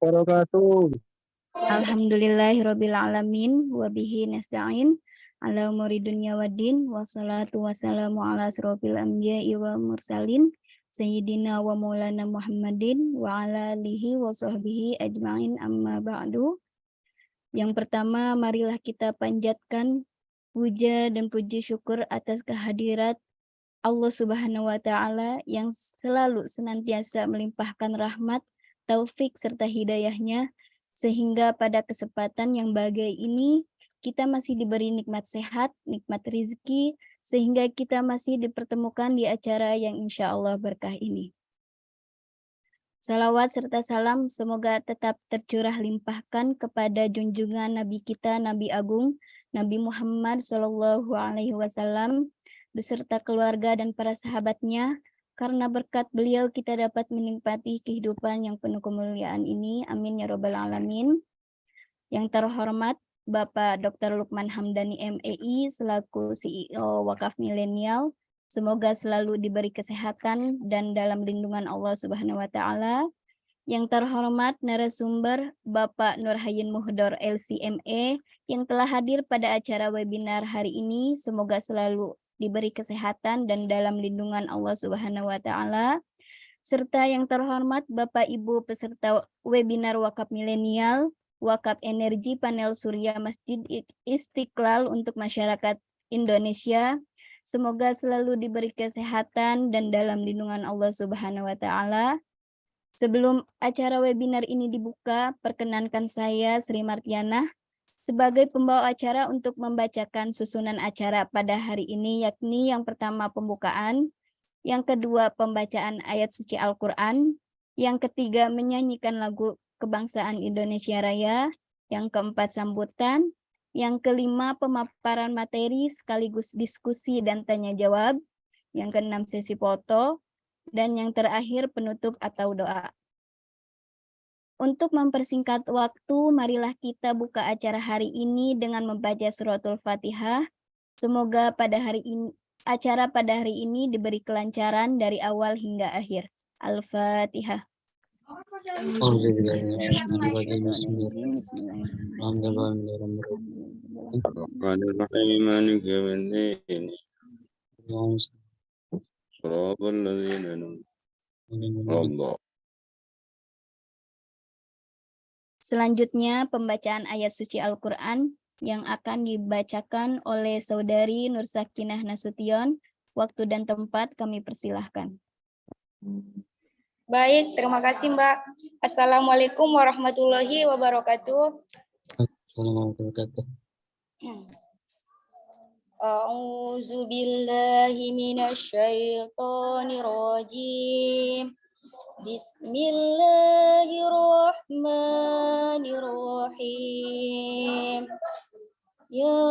wabarakatuh. Alhamdulillahirabbil alamin wa bihi nasta'in ala umuri dunya waddin wassalatu wassalamu ala asrofil anbiya'i wa mursalin sayyidina wa maulana Muhammadin wa ala alihi wa sahbihi ajma'in amma ba'du. Yang pertama marilah kita panjatkan puja dan puji syukur atas kehadirat Allah Subhanahu wa taala yang selalu senantiasa melimpahkan rahmat, taufik serta hidayahnya sehingga pada kesempatan yang bagai ini kita masih diberi nikmat sehat, nikmat rizki, sehingga kita masih dipertemukan di acara yang insya Allah berkah ini. Salawat serta salam semoga tetap tercurah limpahkan kepada junjungan Nabi kita, Nabi Agung, Nabi Muhammad Wasallam, beserta keluarga dan para sahabatnya, karena berkat beliau kita dapat menikmati kehidupan yang penuh kemuliaan ini. Amin ya robbal alamin. Yang terhormat Bapak Dr. Lukman Hamdani MEI selaku CEO Wakaf Milenial. Semoga selalu diberi kesehatan dan dalam lindungan Allah Subhanahu wa taala. Yang terhormat narasumber Bapak Nurhayin Muhdor LCME yang telah hadir pada acara webinar hari ini. Semoga selalu diberi kesehatan dan dalam lindungan Allah Subhanahu wa taala serta yang terhormat Bapak Ibu peserta webinar Wakaf Milenial, Wakaf Energi Panel Surya Masjid Istiqlal untuk masyarakat Indonesia. Semoga selalu diberi kesehatan dan dalam lindungan Allah Subhanahu wa taala. Sebelum acara webinar ini dibuka, perkenankan saya Sri Martiana sebagai pembawa acara untuk membacakan susunan acara pada hari ini, yakni yang pertama pembukaan, yang kedua pembacaan ayat suci Al-Quran, yang ketiga menyanyikan lagu kebangsaan Indonesia Raya, yang keempat sambutan, yang kelima pemaparan materi sekaligus diskusi dan tanya jawab, yang keenam sesi foto, dan yang terakhir penutup atau doa. Untuk mempersingkat waktu, marilah kita buka acara hari ini dengan membaca suratul Fatihah. Semoga pada hari ini acara pada hari ini diberi kelancaran dari awal hingga akhir. Al-Fatihah. Allah. Selanjutnya pembacaan ayat suci Al-Quran yang akan dibacakan oleh Saudari Nur Sakinah Nasution. Waktu dan tempat kami persilahkan. Baik, terima kasih Mbak. Assalamualaikum warahmatullahi wabarakatuh. Assalamualaikum A'udzu billahi minasyaitonir rajim. Bismillahirrahmanirrahim. Ya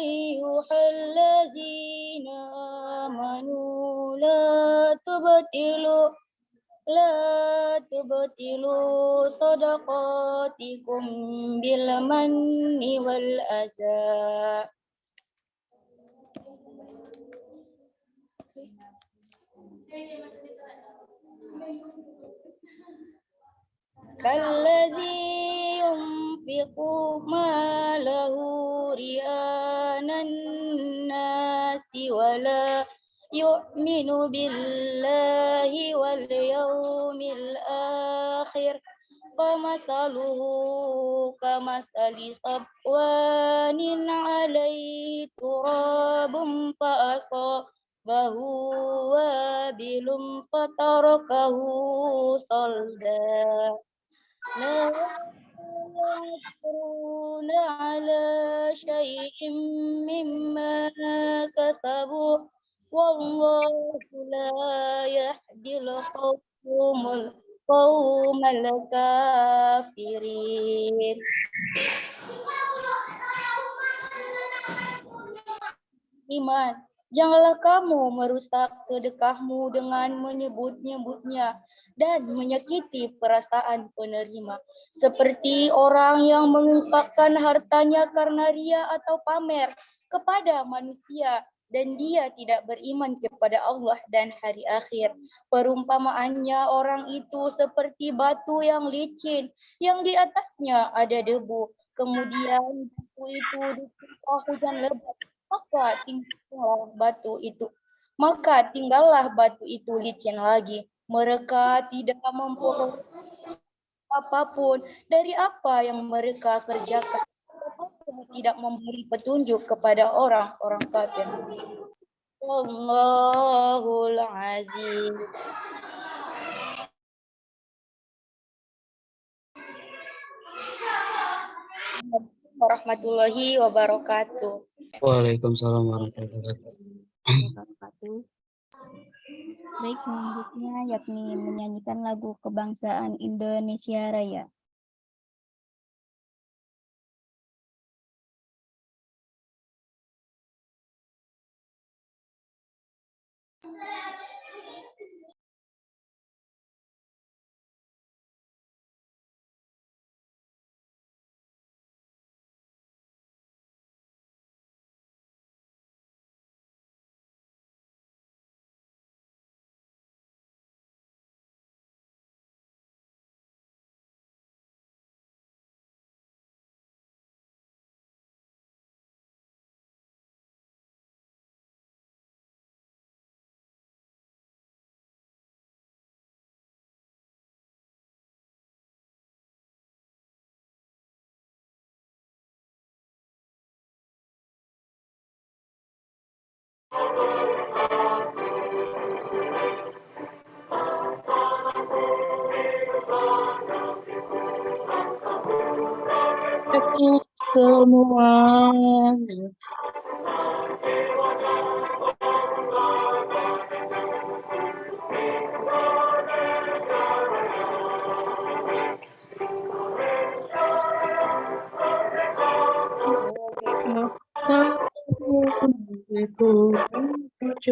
ayyuhallazina amanu la tubtilu la tubtilu sadaqatikum bil manni wal azza. كالذي ينفق ماله رئاء الناس ولا يؤمن بالله واليوم الآخر. فمثله كمثل صفوان عليه تراب فأصابه وابل فتركه صلدا لا يقدرون على شيء مما كسبوا والله لا يهدي القوم القوم الكافرين Iman, janganlah kamu merusak sedekahmu dengan menyebut-nyebutnya dan menyakiti perasaan penerima. Seperti orang yang menginfakkan hartanya karena ria atau pamer kepada manusia, dan dia tidak beriman kepada Allah dan hari akhir. Perumpamaannya orang itu seperti batu yang licin yang di atasnya ada debu. Kemudian batu itu ditimpa hujan lebat, maka tinggallah batu itu. Maka tinggallah batu itu licin lagi. Mereka tidak memperoleh apa pun dari apa yang mereka kerjakan tidak memberi petunjuk kepada orang-orang kafir. Allahul Aziz. Warahmatullahi wabarakatuh. Waalaikumsalam warahmatullahi wabarakatuh. wabarakatuh. Baik, selanjutnya yakni menyanyikan lagu kebangsaan Indonesia Raya. Aku semua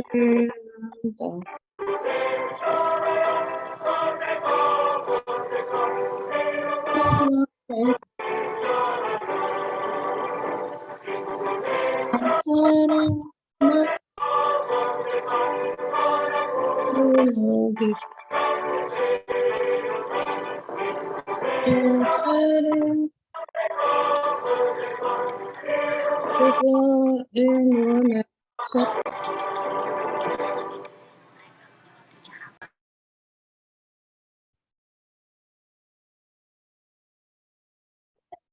cinta Indonesia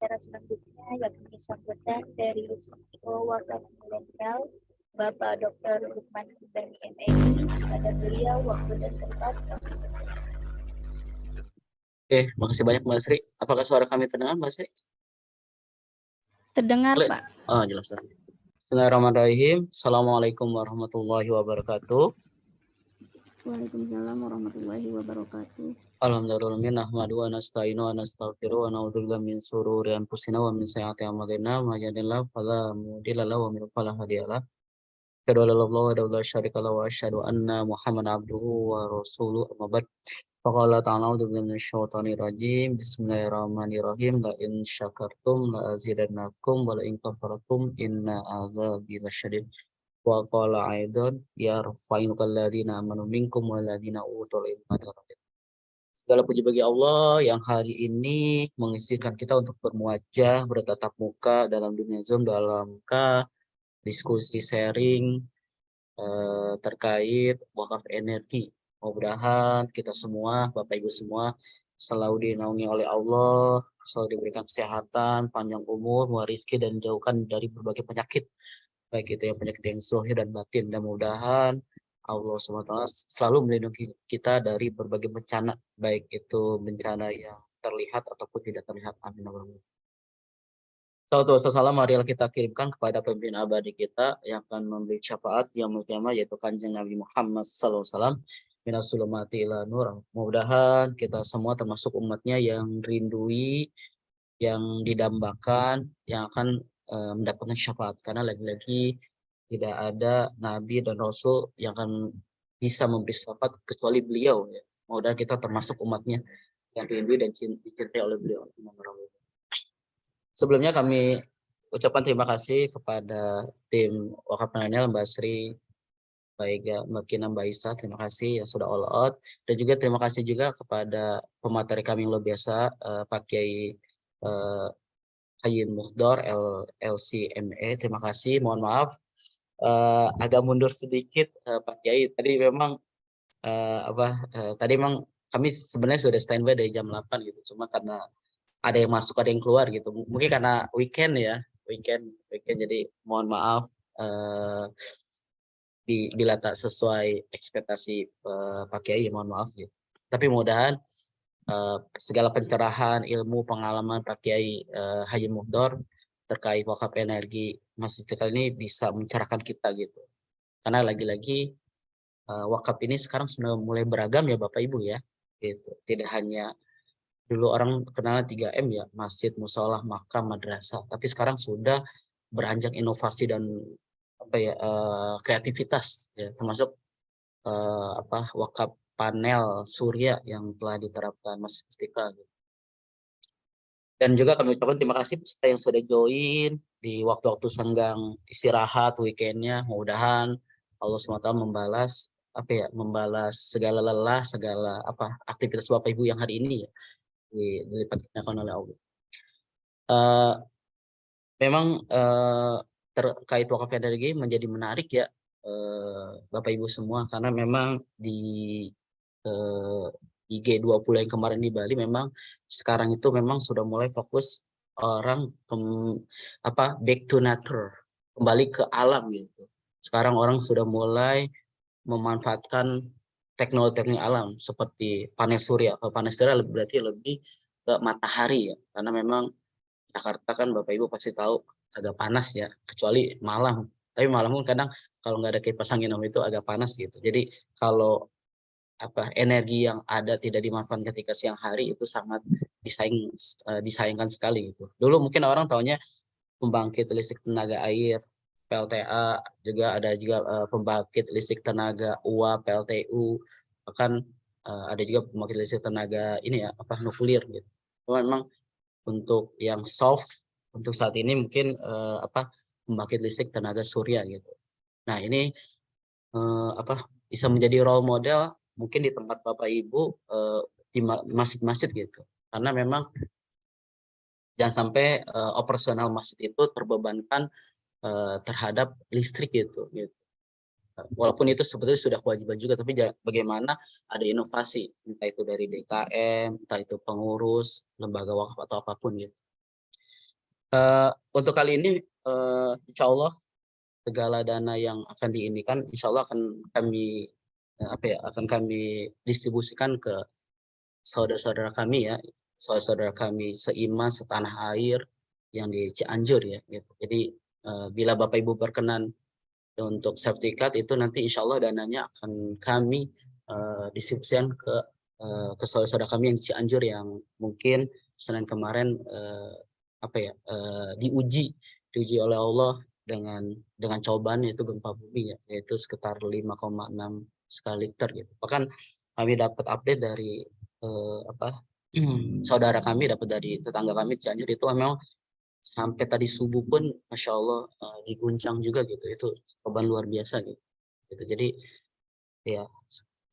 Acara selanjutnya yakni sambutan dari CEO Wakil Milenial Bapak Dr. Lukman Hibani MNI pada beliau waktu dan tempat Oke, makasih banyak Mbak Sri. Apakah suara kami terdengar Mbak Sri? terdengar Boleh. Pak. Oh, jelas. Bismillahirrahmanirrahim. Assalamualaikum warahmatullahi wabarakatuh. Waalaikumsalam warahmatullahi wabarakatuh. Alhamdulillah nahmadu wa nasta'inu wa nastaghfiru wa na'udzubillahi min shururi anfusina wa min sayyiati a'malina may yahdihillahu fala mudilla lahu wa may yudlil fala hadiya lahu. Asyhadu an la ilaha illallah wa wa asyhadu anna Muhammadan abduhu wa rasuluhu amma ba'd. Faqala ta'ala a'udzu billahi rajim. Bismillahirrahmanirrahim. La in syakartum la azidannakum wa la in kafartum inna adzabi lasyadid. Wa qala aidan yarfa'u alladziina amanu minkum wal ladziina utul. Segala puji bagi Allah yang hari ini mengizinkan kita untuk bermuajah, bertatap muka dalam dunia Zoom dalam ka diskusi sharing eh, terkait wakaf energi. Mudah-mudahan kita semua, Bapak Ibu semua, selalu dinaungi oleh Allah, selalu diberikan kesehatan, panjang umur, rezeki dan jauhkan dari berbagai penyakit. Baik itu yang penyakit yang zahir dan batin. Dan mudah-mudahan Allah SWT selalu melindungi kita dari berbagai bencana, baik itu bencana yang terlihat ataupun tidak terlihat. Amin. Salatu wassalam marilah kita kirimkan kepada pemimpin abadi kita yang akan memberi syafaat yang mulia yaitu kanjeng Nabi Muhammad SAW minas sulumati ila nur. Mudah-mudahan kita semua termasuk umatnya yang rindui, yang didambakan, yang akan eh, mendapatkan syafaat. Karena lagi-lagi tidak ada nabi dan rasul yang akan bisa memberi syafaat kecuali beliau. Ya. Mudah kita termasuk umatnya yang rindu dan cin- dicintai oleh beliau. Sebelumnya kami ucapan terima kasih kepada tim Wakaf Milenial Mbak Sri, baik ya Mbak Kina, Mbak Isa, terima kasih yang sudah all out. Dan juga terima kasih juga kepada pemateri kami yang luar biasa, uh, Pak Kiai uh, Hayin Muhdor, L, LCME, terima kasih, mohon maaf. Uh, agak mundur sedikit uh, Pak Kiai, tadi memang uh, apa uh, tadi memang kami sebenarnya sudah standby dari jam 8 gitu. Cuma karena ada yang masuk ada yang keluar gitu. Mungkin karena weekend ya. Weekend weekend. Jadi mohon maaf uh, bila tak sesuai ekspektasi uh, Pak Kiai. Mohon maaf gitu. Tapi mudahan uh, segala pencerahan ilmu pengalaman Pak Kiai uh, Haji Muhdor terkait wakaf energi Mas Istiqlal ini bisa mencerahkan kita gitu. Karena lagi-lagi uh, wakaf ini sekarang sudah mulai beragam ya Bapak Ibu ya gitu. Tidak hanya dulu orang kenal 3M ya masjid musola makam madrasah. Tapi sekarang sudah beranjak inovasi dan apa ya uh, kreativitas ya termasuk uh, apa wakaf panel surya yang telah diterapkan Masjid Istiqlal gitu. dan juga kami ucapkan terima kasih peserta yang sudah join di waktu-waktu senggang istirahat weekendnya mudah-mudahan Allah SWT membalas apa ya membalas segala lelah segala apa aktivitas bapak ibu yang hari ini ya dilipatkan oleh Allah. Uh, memang uh, terkait wakaf energi menjadi menarik ya uh, bapak ibu semua karena memang di uh, di G20 yang kemarin di Bali memang sekarang itu memang sudah mulai fokus orang apa back to nature kembali ke alam gitu. Sekarang orang sudah mulai memanfaatkan teknologi-teknologi alam seperti panel surya. Kalau panel surya lebih berarti lebih ke matahari ya, karena memang Jakarta kan Bapak Ibu pasti tahu agak panas ya, kecuali malam. Tapi malam pun kadang kalau nggak ada kipas angin itu agak panas gitu. Jadi kalau apa energi yang ada tidak dimanfaatkan ketika siang hari itu sangat disayang uh, disayangkan sekali gitu. Dulu mungkin orang tahunya pembangkit listrik tenaga air PLTA, juga ada juga uh, pembangkit listrik tenaga uap, PLTU, bahkan uh, ada juga pembangkit listrik tenaga ini ya apa nuklir gitu. Memang untuk yang soft untuk saat ini mungkin uh, apa pembangkit listrik tenaga surya gitu. Nah ini uh, apa bisa menjadi role model mungkin di tempat bapak ibu uh, di masjid-masjid gitu. Karena memang jangan sampai uh, operasional masjid itu terbebankan uh, terhadap listrik gitu, gitu. Walaupun itu sebetulnya sudah kewajiban juga, tapi bagaimana ada inovasi, entah itu dari DKM, entah itu pengurus, lembaga wakaf atau apa pun gitu. Untuk kali ini, insya Allah segala dana yang akan diinikan, insya Allah akan kami apa ya, akan kami distribusikan ke saudara-saudara kami ya, saudara-saudara kami seiman setanah air yang di Cianjur ya, gitu. Jadi Eh, bila Bapak Ibu berkenan untuk card itu nanti insya Allah dananya akan kami uh, distribusikan ke uh, ke saudara-saudara kami yang di Cianjur yang mungkin Senin kemarin uh, apa ya uh, diuji diuji oleh Allah dengan dengan cobaan yaitu gempa bumi ya yaitu sekitar 5,6 skala Richter gitu. Bahkan kami dapat update dari uh, apa saudara kami dapat dari tetangga kami Cianjur itu memang sampai tadi subuh pun masya Allah uh, diguncang juga gitu. Itu korban luar biasa gitu. gitu. Jadi ya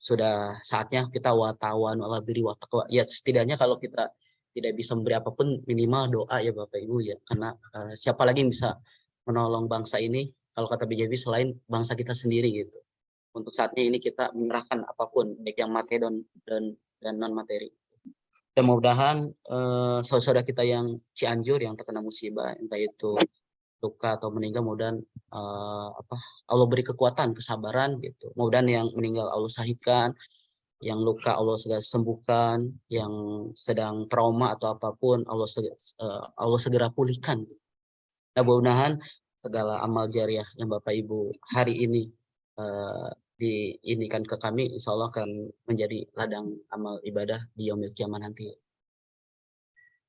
sudah saatnya kita watawan Allah beri watakwa ya setidaknya kalau kita tidak bisa memberi apa pun minimal doa ya Bapak Ibu ya. Karena uh, siapa lagi yang bisa menolong bangsa ini? Kalau kata BJB selain bangsa kita sendiri gitu untuk saatnya ini kita menyerahkan apa pun baik yang materi dan dan dan non materi dan mudah-mudahan uh, saudara kita yang Cianjur yang terkena musibah entah itu luka atau meninggal mudah uh, apa Allah beri kekuatan kesabaran gitu. Mudah yang meninggal Allah sahidkan yang luka Allah segera sembuhkan yang sedang trauma atau apa pun Allah segera, uh, Allah segera pulihkan. Nah mudah-mudahan segala amal jariah yang Bapak Ibu hari ini uh, diinikan ke kami, insya Allah akan menjadi ladang amal ibadah di yaumil kiamat nanti.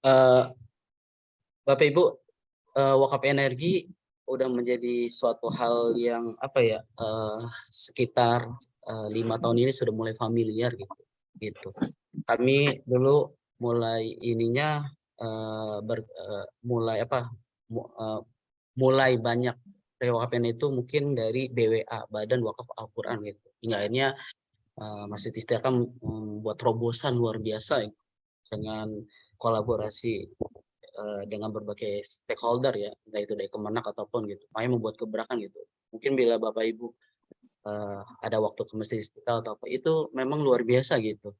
Uh, Bapak Ibu, uh, wakaf energi udah menjadi suatu hal yang apa ya uh, sekitar lima tahun ini sudah mulai familiar gitu. Gitu. Kami dulu mulai ininya uh, ber, uh, mulai apa uh, mulai banyak PWKPN itu mungkin dari BWA Badan Wakaf Al-Quran gitu. Hingga akhirnya uh, Masjid Istiqlal membuat terobosan luar biasa ya, dengan kolaborasi uh, dengan berbagai stakeholder ya entah itu dari Kemenak ataupun gitu. Makanya membuat gebrakan gitu. Mungkin bila Bapak Ibu uh, ada waktu ke Masjid Istiqlal atau apa itu memang luar biasa gitu.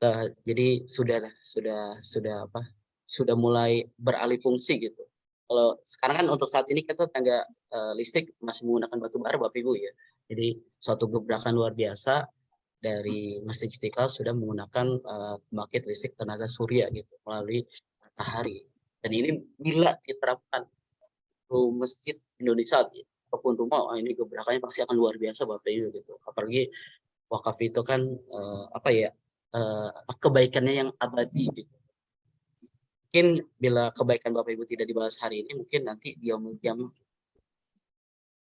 Uh, jadi sudah sudah sudah apa sudah mulai beralih fungsi gitu kalau sekarang kan untuk saat ini kita tangga uh, listrik masih menggunakan batu bara Bapak Ibu ya. Jadi suatu gebrakan luar biasa dari Masjid Istiqlal sudah menggunakan uh, listrik tenaga surya gitu melalui matahari. Dan ini bila diterapkan ke masjid Indonesia ataupun rumah, ini gebrakannya pasti akan luar biasa Bapak Ibu gitu. Apalagi wakaf itu kan uh, apa ya uh, kebaikannya yang abadi gitu mungkin bila kebaikan Bapak Ibu tidak dibahas hari ini, mungkin nanti dia diam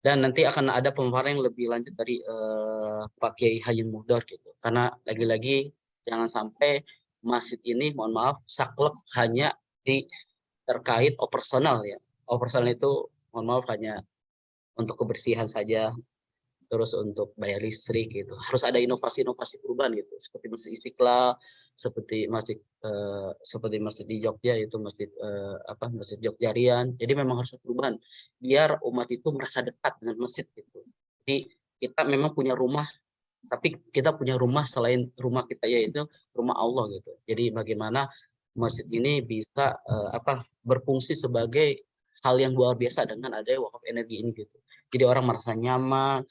dan nanti akan ada pemaparan yang lebih lanjut dari uh, Pak Kiai Haji Muhdar gitu. Karena lagi-lagi jangan sampai masjid ini, mohon maaf, saklek hanya di terkait operasional ya. Operasional itu mohon maaf hanya untuk kebersihan saja, terus untuk bayar listrik gitu. Harus ada inovasi-inovasi perubahan gitu seperti masjid Istiqlal seperti masjid uh, seperti masjid di Jogja itu masjid uh, apa masjid Jogjarian jadi memang harus ada perubahan biar umat itu merasa dekat dengan masjid gitu. Jadi kita memang punya rumah tapi kita punya rumah selain rumah kita yaitu rumah Allah gitu. Jadi bagaimana masjid ini bisa uh, apa berfungsi sebagai hal yang luar biasa dengan adanya wakaf energi ini gitu. Jadi orang merasa nyaman,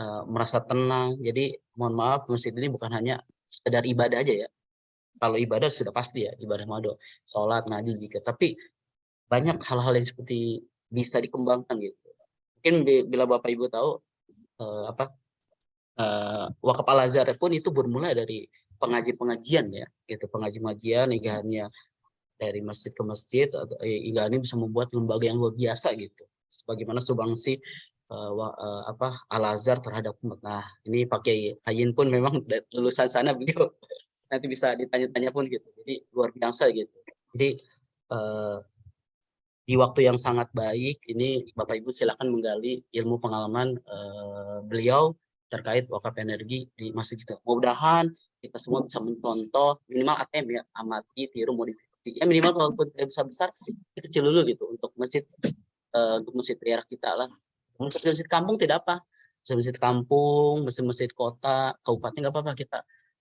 uh, merasa tenang. Jadi mohon maaf masjid ini bukan hanya sekedar ibadah aja ya. Kalau ibadah sudah pasti ya, ibadah mado, sholat, ngaji jika. Tapi banyak hal-hal yang seperti bisa dikembangkan gitu. Mungkin bila Bapak Ibu tahu uh, apa uh, wakaf al azhar pun itu bermula dari pengaji-pengajian ya, gitu pengaji-pengajian hingga dari masjid ke masjid hingga ini bisa membuat lembaga yang luar biasa gitu. Sebagaimana Subangsi uh, apa Al Azhar terhadap. Nah ini pakai Hayin pun memang lulusan sana beliau nanti bisa ditanya-tanya pun gitu. Jadi luar biasa gitu. Jadi uh, di waktu yang sangat baik ini Bapak Ibu silakan menggali ilmu pengalaman uh, beliau terkait wakaf energi di masjid kita. Mudah-mudahan kita semua bisa mencontoh minimal ATM ya amati tiru modifikasi ya minimal walaupun tidak besar besar kecil dulu gitu untuk masjid uh, untuk masjid daerah kita lah masjid-masjid kampung tidak apa. Masjid-masjid kampung masjid-masjid kota kabupaten nggak apa-apa. Kita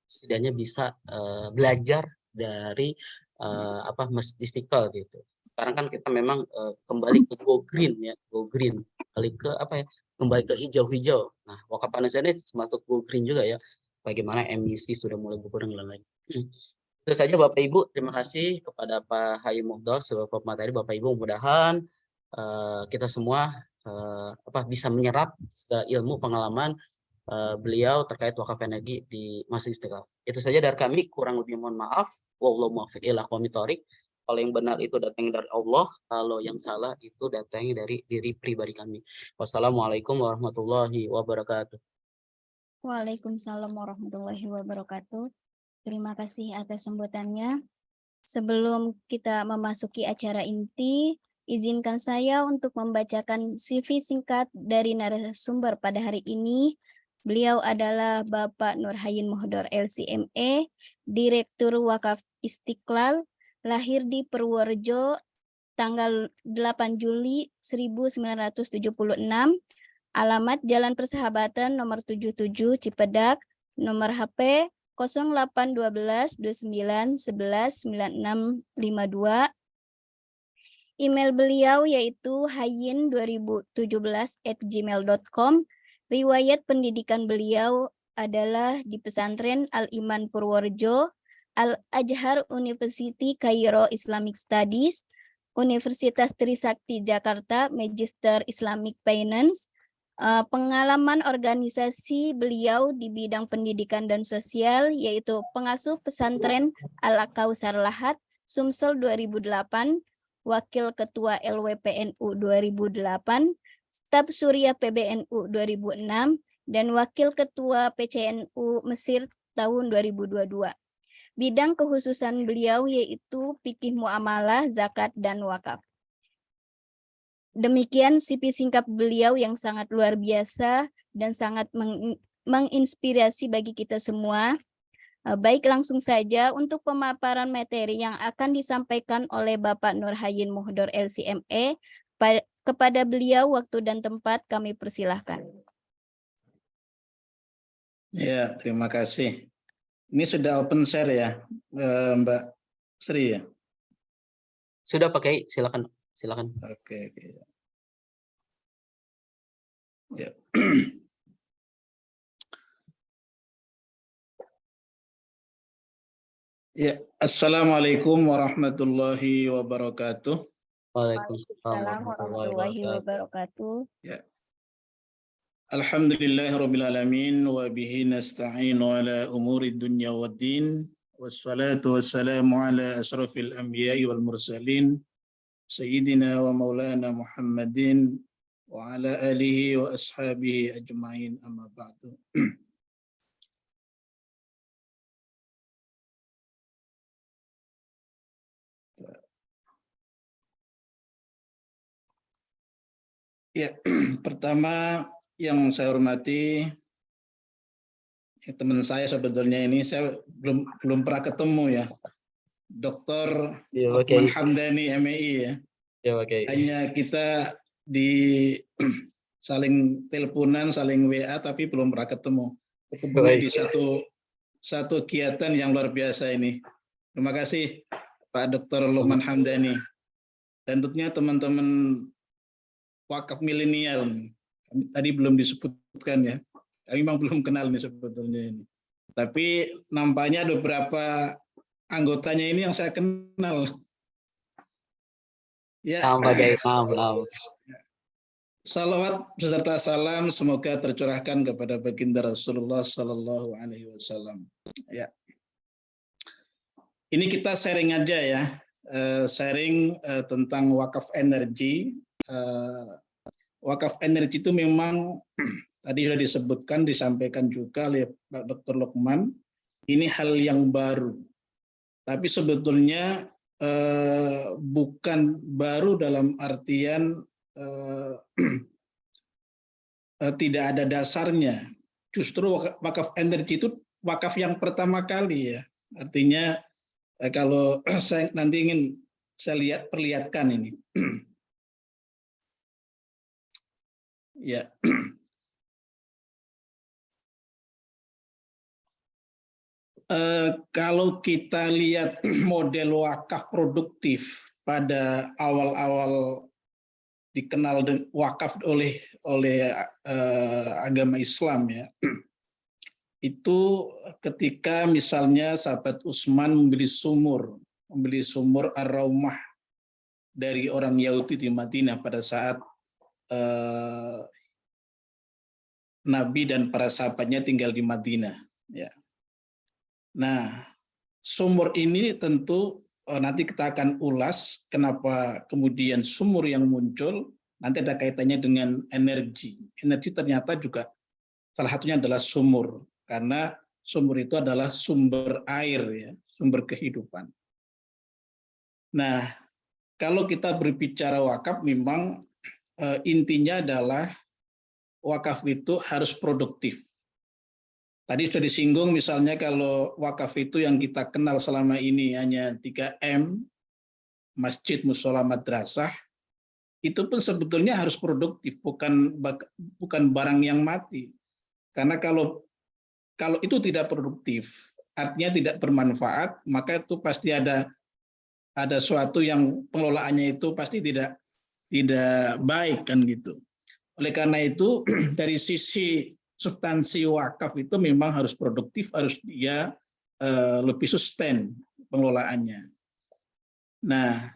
setidaknya bisa uh, belajar dari uh, apa masjid istiqlal gitu. Sekarang kan kita memang uh, kembali ke go green ya go green. Kembali ke apa ya kembali ke hijau-hijau. Nah wakaf ini termasuk go green juga ya. Bagaimana emisi sudah mulai berkurang dan lain itu saja Bapak Ibu. Terima kasih kepada Pak Hayi Muhdos sebagai materi. Bapak Ibu mudah-mudahan uh, kita semua uh, apa bisa menyerap ilmu pengalaman uh, beliau terkait wakaf energi di masa Istiqlal. Itu saja dari kami, kurang lebih mohon maaf. Wallahu muwaffiq ila Kalau yang benar itu datangnya dari Allah, kalau yang salah itu datangnya dari diri pribadi kami. Wassalamualaikum warahmatullahi wabarakatuh. Waalaikumsalam warahmatullahi wabarakatuh. Terima kasih atas sambutannya. Sebelum kita memasuki acara inti, Izinkan saya untuk membacakan CV singkat dari narasumber pada hari ini. Beliau adalah Bapak Nurhayin Mohdor LCME, Direktur Wakaf Istiqlal, lahir di Purworejo tanggal 8 Juli 1976, alamat Jalan Persahabatan nomor 77 Cipedak, nomor HP 0812 29 11 9652 Email beliau yaitu hayin2017@gmail.com. Riwayat pendidikan beliau adalah di pesantren Al-Iman Purworejo, Al-Ajhar University Cairo Islamic Studies, Universitas Trisakti Jakarta Magister Islamic Finance, eh, pengalaman organisasi beliau di bidang pendidikan dan sosial yaitu pengasuh pesantren Al-Kausar Lahat, Sumsel 2008, Wakil Ketua LWPNU 2008, Staf Surya PBNU 2006, dan Wakil Ketua PCNU Mesir tahun 2022. Bidang kehususan beliau yaitu fikih muamalah, zakat, dan wakaf. Demikian CV singkat beliau yang sangat luar biasa dan sangat meng- menginspirasi bagi kita semua. Eh, Baik langsung saja untuk pemaparan materi yang akan disampaikan oleh Bapak Nurhayin Muhdor LCME. Pa- Kepada beliau waktu dan tempat kami persilahkan. Ya, terima kasih. Ini sudah open share ya, eh, Mbak Sri ya? Sudah pakai, silakan. Silakan. Oke, oke. Ya. Ya, Assalamualaikum warahmatullahi wabarakatuh. Waalaikumsalam warahmatullahi wabarakatuh. wabarakatuh. Alhamdulillahi rabbil alamin wa bihi nasta'inu ala umuri dunya waddin wassalatu wassalamu ala asrafil anbiya'i wal mursalin sayyidina wa maulana Muhammadin wa ala alihi wa ashabihi ajma'in amma ba'du. Ya, pertama yang saya hormati ya, teman saya sebetulnya ini saya belum belum pernah ketemu ya. Dr. Ya, pakai. Hamdani MEI ya. Ya, pakai. Hanya kita di saling teleponan, saling WA tapi belum pernah ketemu. Ketemu Baik. di satu satu kegiatan yang luar biasa ini. Terima kasih Pak Dr. Lukman Hamdani. Dan tentunya teman-teman wakaf milenial. Kami Tadi belum disebutkan ya. Kami memang belum kenal nih sebetulnya ini. Tapi nampaknya ada beberapa anggotanya ini yang saya kenal. Ya, naam. Salawat beserta salam semoga tercurahkan kepada baginda Rasulullah Sallallahu Alaihi Wasallam. Ya, ini kita sharing aja ya, Eh, sharing eh, tentang wakaf energi. Eh, wakaf energi itu memang tadi sudah disebutkan, disampaikan juga oleh Pak Dr. Lukman. Ini hal yang baru, tapi sebetulnya eh, bukan baru dalam artian eh, eh, tidak ada dasarnya. Justru wak- wakaf energi itu wakaf yang pertama kali ya. Artinya kalau saya nanti ingin saya lihat perlihatkan ini. Ya. Eh, kalau kita lihat model wakaf produktif pada awal-awal dikenal wakaf oleh oleh eh, agama Islam ya. Itu ketika misalnya sahabat Utsman membeli sumur, membeli sumur Ar-Raumah dari orang Yahudi di Madinah pada saat eh, Nabi dan para sahabatnya tinggal di Madinah ya. Nah, sumur ini tentu eh, nanti kita akan ulas kenapa kemudian sumur yang muncul nanti ada kaitannya dengan energi. Energi ternyata juga salah satunya adalah sumur karena sumur itu adalah sumber air ya, sumber kehidupan. Nah, kalau kita berbicara wakaf memang intinya adalah wakaf itu harus produktif. Tadi sudah disinggung misalnya kalau wakaf itu yang kita kenal selama ini hanya 3M, masjid, musola, madrasah, itu pun sebetulnya harus produktif, bukan bukan barang yang mati. Karena kalau kalau itu tidak produktif, artinya tidak bermanfaat, maka itu pasti ada ada suatu yang pengelolaannya itu pasti tidak tidak baik kan gitu. Oleh karena itu dari sisi substansi wakaf itu memang harus produktif, harus dia eh, lebih sustain pengelolaannya. Nah,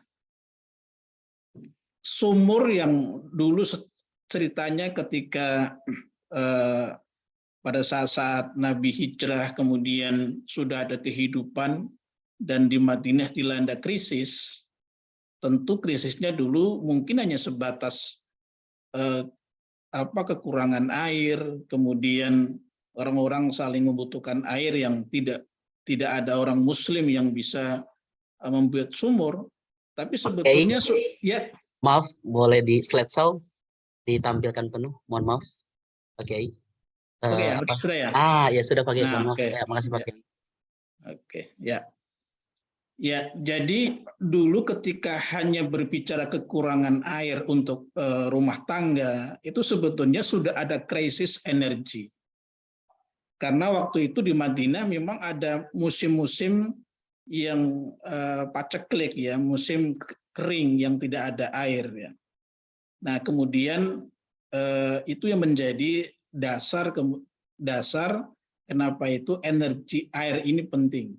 sumur yang dulu ceritanya ketika eh, pada saat-saat Nabi hijrah kemudian sudah ada kehidupan dan di Madinah dilanda krisis, tentu krisisnya dulu mungkin hanya sebatas eh, apa kekurangan air, kemudian orang-orang saling membutuhkan air yang tidak tidak ada orang Muslim yang bisa eh, membuat sumur, tapi sebetulnya su- ya Maaf, boleh di slideshow ditampilkan penuh. Mohon maaf. Pak Kiai. Oke Eh, ya, apa? sudah ya. Ah, ya sudah Pak Kiai. Nah, oke. Ya, makasih Pak Ya. Oke, ya. Ya, jadi dulu ketika hanya berbicara kekurangan air untuk eh, rumah tangga, itu sebetulnya sudah ada krisis energi. Karena waktu itu di Madinah memang ada musim-musim yang eh, paceklik ya, musim kering yang tidak ada air ya. Nah, kemudian eh, itu yang menjadi dasar dasar kenapa itu energi air ini penting.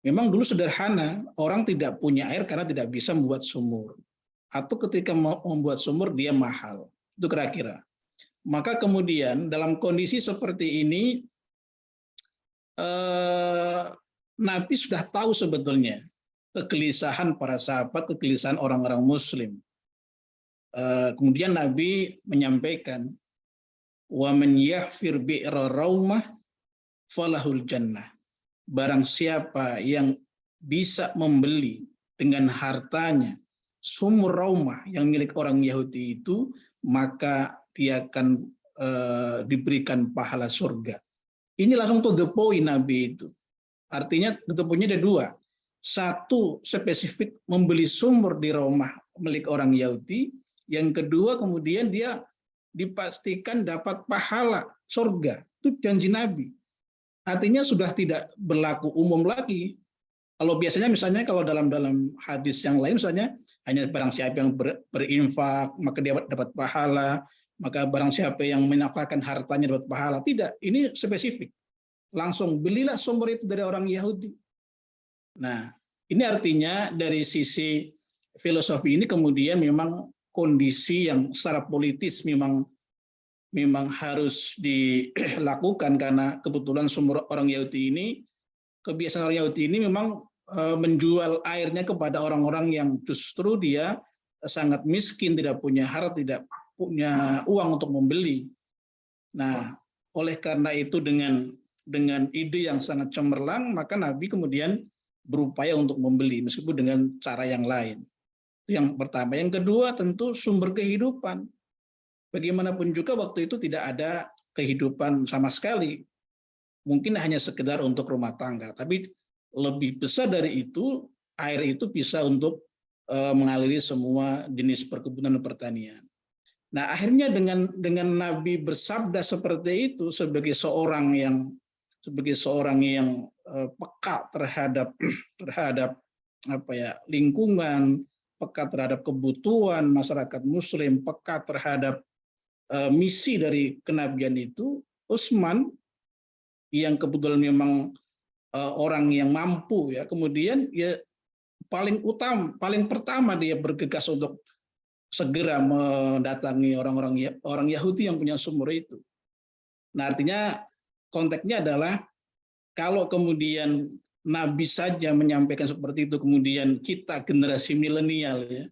Memang dulu sederhana, orang tidak punya air karena tidak bisa membuat sumur. Atau ketika membuat sumur dia mahal. Itu kira-kira. Maka kemudian dalam kondisi seperti ini eh, Nabi sudah tahu sebetulnya kegelisahan para sahabat, kegelisahan orang-orang muslim. Eh, kemudian Nabi menyampaikan man yahfir bi'ra raumah falahul jannah barang siapa yang bisa membeli dengan hartanya sumur raumah yang milik orang Yahudi itu maka dia akan eh, diberikan pahala surga. Ini langsung to the point Nabi itu. Artinya point-nya ada dua. Satu spesifik membeli sumur di rumah milik orang Yahudi. Yang kedua kemudian dia dipastikan dapat pahala surga. Itu janji Nabi artinya sudah tidak berlaku umum lagi. Kalau biasanya misalnya kalau dalam dalam hadis yang lain misalnya hanya barang siapa yang ber, berinfak maka dia dapat pahala maka barang siapa yang menafkahkan hartanya dapat pahala. Tidak ini spesifik. Langsung belilah sumur itu dari orang Yahudi. Nah ini artinya dari sisi filosofi ini kemudian memang kondisi yang secara politis memang memang harus dilakukan karena kebetulan sumur orang Yahudi ini kebiasaan orang Yahudi ini memang eh, menjual airnya kepada orang-orang yang justru dia sangat miskin, tidak punya harta, tidak punya uang untuk membeli. Nah, oleh karena itu dengan dengan ide yang sangat cemerlang, maka Nabi kemudian berupaya untuk membeli meskipun dengan cara yang lain. Itu yang pertama. Yang kedua tentu sumber kehidupan. Bagaimanapun juga waktu itu tidak ada kehidupan sama sekali. Mungkin hanya sekedar untuk rumah tangga, tapi lebih besar dari itu, air itu bisa untuk eh, mengaliri semua jenis perkebunan dan pertanian. Nah, akhirnya dengan dengan Nabi bersabda seperti itu sebagai seorang yang sebagai seorang yang eh, peka terhadap terhadap apa ya lingkungan, peka terhadap kebutuhan masyarakat Muslim, peka terhadap eh, misi dari kenabian itu, Utsman yang kebetulan memang eh, orang yang mampu ya, kemudian ya paling utama, paling pertama dia bergegas untuk segera mendatangi orang-orang Ya- orang Yahudi yang punya sumur itu. Nah, artinya konteksnya adalah kalau kemudian Nabi saja menyampaikan seperti itu, kemudian kita generasi milenial ya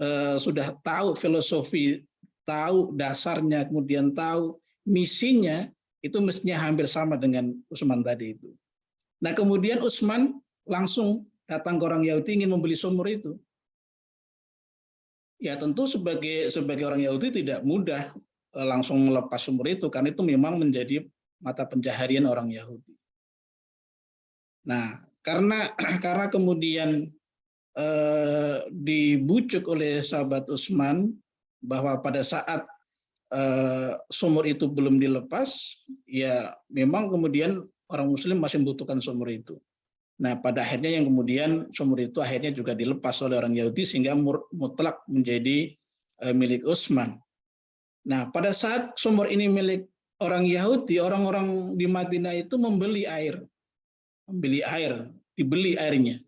eh, sudah tahu filosofi, tahu dasarnya, kemudian tahu misinya, itu mestinya hampir sama dengan Utsman tadi itu. Nah kemudian Utsman langsung datang ke orang Yahudi ingin membeli sumur itu. Ya tentu sebagai sebagai orang Yahudi tidak mudah eh, langsung melepas sumur itu karena itu memang menjadi mata pencaharian orang Yahudi. Nah, karena karena kemudian eh, dibujuk oleh sahabat Utsman bahwa pada saat eh, sumur itu belum dilepas, ya memang kemudian orang Muslim masih membutuhkan sumur itu. Nah, pada akhirnya yang kemudian sumur itu akhirnya juga dilepas oleh orang Yahudi sehingga mutlak menjadi eh, milik Utsman. Nah, pada saat sumur ini milik orang Yahudi, orang-orang di Madinah itu membeli air, membeli air, dibeli airnya.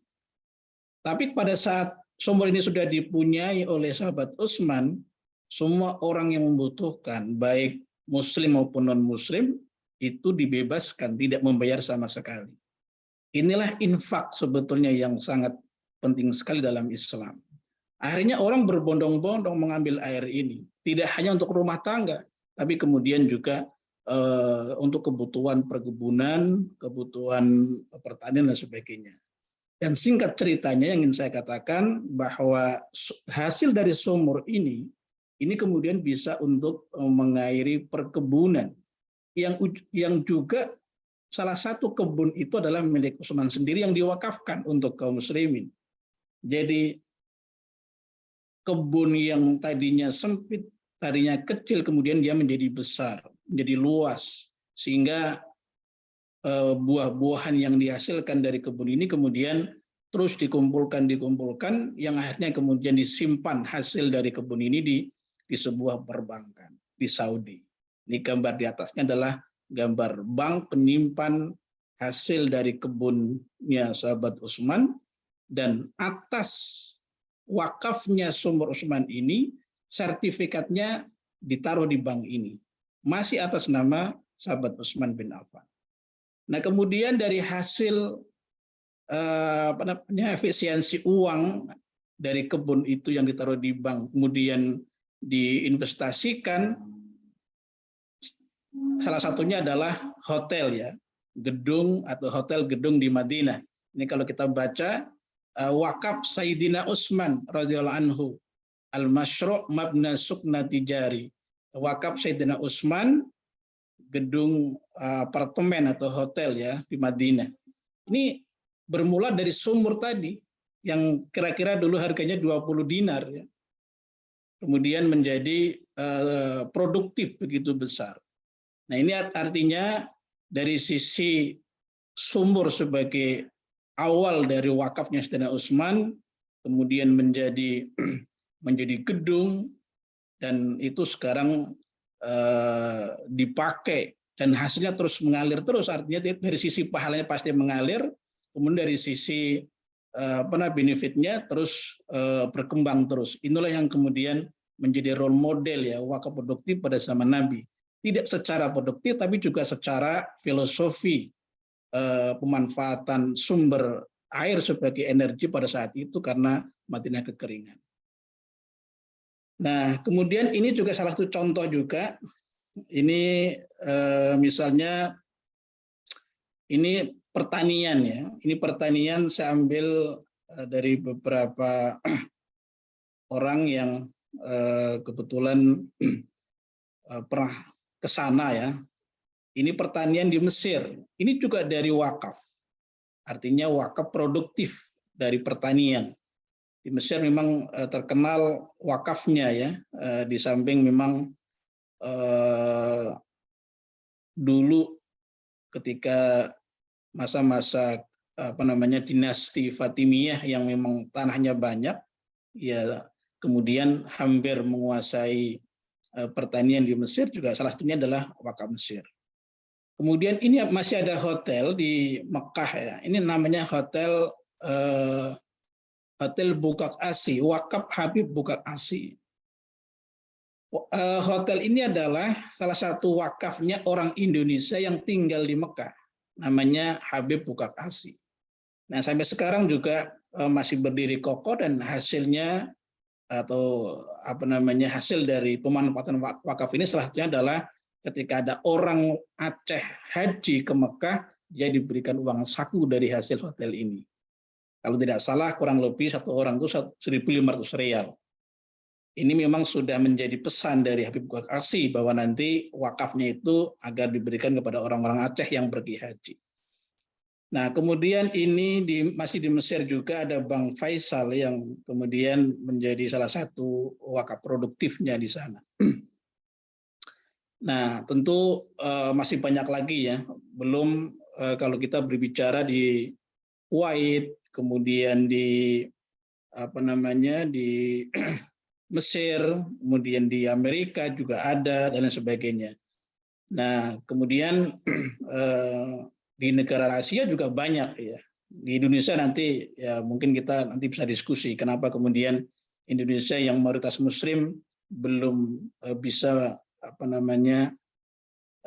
Tapi pada saat sumur ini sudah dipunyai oleh sahabat Utsman, semua orang yang membutuhkan, baik Muslim maupun non-Muslim, itu dibebaskan, tidak membayar sama sekali. Inilah infak sebetulnya yang sangat penting sekali dalam Islam. Akhirnya orang berbondong-bondong mengambil air ini, tidak hanya untuk rumah tangga, tapi kemudian juga eh, untuk kebutuhan perkebunan, kebutuhan pertanian dan sebagainya. Dan singkat ceritanya yang ingin saya katakan bahwa hasil dari sumur ini ini kemudian bisa untuk eh, mengairi perkebunan yang yang juga salah satu kebun itu adalah milik Utsman sendiri yang diwakafkan untuk kaum muslimin. Jadi kebun yang tadinya sempit, tadinya kecil kemudian dia menjadi besar, menjadi luas sehingga eh, buah-buahan yang dihasilkan dari kebun ini kemudian terus dikumpulkan dikumpulkan yang akhirnya kemudian disimpan hasil dari kebun ini di di sebuah perbankan di Saudi. Ini gambar di atasnya adalah gambar bank penyimpan hasil dari kebunnya sahabat Utsman dan atas wakafnya sumur Utsman ini sertifikatnya ditaruh di bank ini. Masih atas nama sahabat Utsman bin Affan. Nah, kemudian dari hasil eh, apa namanya efisiensi uang dari kebun itu yang ditaruh di bank, kemudian diinvestasikan salah satunya adalah hotel ya gedung atau hotel gedung di Madinah. Ini kalau kita baca uh, wakaf Sayyidina Utsman radhiyallahu anhu al masyru' mabna sukna tijari. Wakaf Sayyidina Utsman gedung uh, apartemen atau hotel ya di Madinah. Ini bermula dari sumur tadi yang kira-kira dulu harganya 20 dinar ya kemudian menjadi uh, produktif begitu besar. Nah ini artinya dari sisi sumur sebagai awal dari wakafnya Sayyidina Utsman, kemudian menjadi menjadi gedung dan itu sekarang uh, dipakai dan hasilnya terus mengalir terus artinya dari sisi pahalanya pasti mengalir kemudian dari sisi apa benefitnya terus uh, berkembang terus. Inilah yang kemudian menjadi role model ya wakaf produktif pada zaman Nabi. Tidak secara produktif tapi juga secara filosofi uh, pemanfaatan sumber air sebagai energi pada saat itu karena matinya kekeringan. Nah, kemudian ini juga salah satu contoh juga. Ini misalnya ini pertanian ya. Ini pertanian saya ambil uh, dari beberapa orang yang uh, kebetulan uh, pernah ke sana ya. Ini pertanian di Mesir. Ini juga dari wakaf. Artinya wakaf produktif dari pertanian. Di Mesir memang terkenal wakafnya ya. Di samping memang dulu ketika masa-masa apa namanya dinasti Fatimiyah yang memang tanahnya banyak ya kemudian hampir menguasai eh, pertanian di Mesir juga salah satunya adalah wakaf Mesir. Kemudian ini masih ada hotel di Mekah ya. Ini namanya hotel eh, Hotel Bukak Asi, Wakaf Habib Bukak Asi. Eh, hotel ini adalah salah satu wakafnya orang Indonesia yang tinggal di Mekah namanya Habib Bukak Asi. Nah sampai sekarang juga eh, masih berdiri kokoh dan hasilnya atau apa namanya hasil dari pemanfaatan wakaf ini salah satunya adalah ketika ada orang Aceh haji ke Mekah dia diberikan uang saku dari hasil hotel ini. Kalau tidak salah kurang lebih satu orang itu 1.500 real. Ini memang sudah menjadi pesan dari Habib Bukhari Asi bahwa nanti wakafnya itu agar diberikan kepada orang-orang Aceh yang pergi haji. Nah, kemudian ini di, masih di Mesir juga ada Bank Faisal yang kemudian menjadi salah satu wakaf produktifnya di sana. Nah, tentu uh, masih banyak lagi ya. Belum uh, kalau kita berbicara di Kuwait, kemudian di apa namanya di Mesir, kemudian di Amerika juga ada dan lain sebagainya. Nah, kemudian eh, di negara Asia juga banyak ya. Di Indonesia nanti ya mungkin kita nanti bisa diskusi kenapa kemudian Indonesia yang mayoritas Muslim belum eh, bisa apa namanya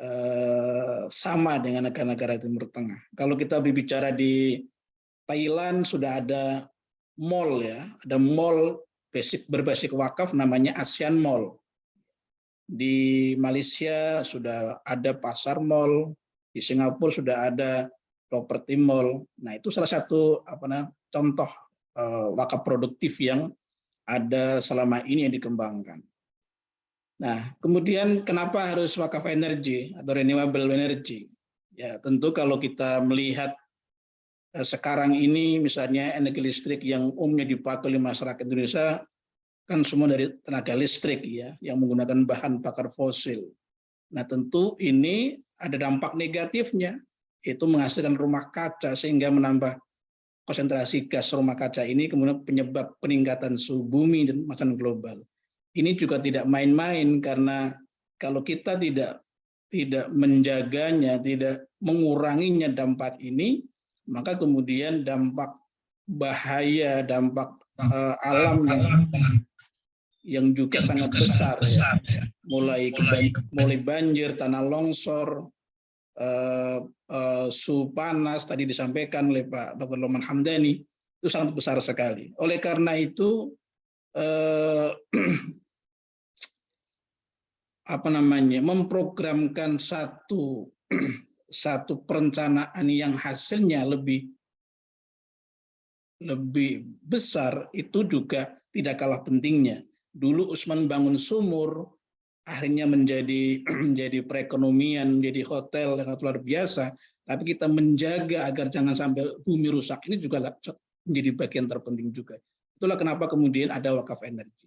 eh, sama dengan negara-negara Timur Tengah. Kalau kita berbicara di Thailand sudah ada mall ya, ada mall basic berbasis wakaf namanya ASEAN Mall. Di Malaysia sudah ada pasar mall, di Singapura sudah ada property mall. Nah, itu salah satu apa nah, contoh eh, wakaf produktif yang ada selama ini yang dikembangkan. Nah, kemudian kenapa harus wakaf energi atau renewable energy? Ya, tentu kalau kita melihat sekarang ini misalnya energi listrik yang umumnya dipakai oleh masyarakat Indonesia kan semua dari tenaga listrik ya, yang menggunakan bahan bakar fosil. Nah, tentu ini ada dampak negatifnya, itu menghasilkan rumah kaca sehingga menambah konsentrasi gas rumah kaca ini kemudian penyebab peningkatan suhu bumi dan masalah global. Ini juga tidak main-main karena kalau kita tidak tidak menjaganya, tidak menguranginya dampak ini, maka kemudian dampak bahaya, dampak uh, alam yang yang juga sangat besar ya. Mulai mulai banjir, tanah longsor, uh, uh, suhu panas tadi disampaikan oleh Pak Dr. Loman Hamdani itu sangat besar sekali. Oleh karena itu uh, apa namanya memprogramkan satu satu perencanaan yang hasilnya lebih lebih besar itu juga tidak kalah pentingnya. Dulu Usman bangun sumur, akhirnya menjadi menjadi perekonomian, menjadi hotel yang luar biasa, tapi kita menjaga agar jangan sampai bumi rusak ini juga menjadi bagian terpenting juga. Itulah kenapa kemudian ada wakaf energi.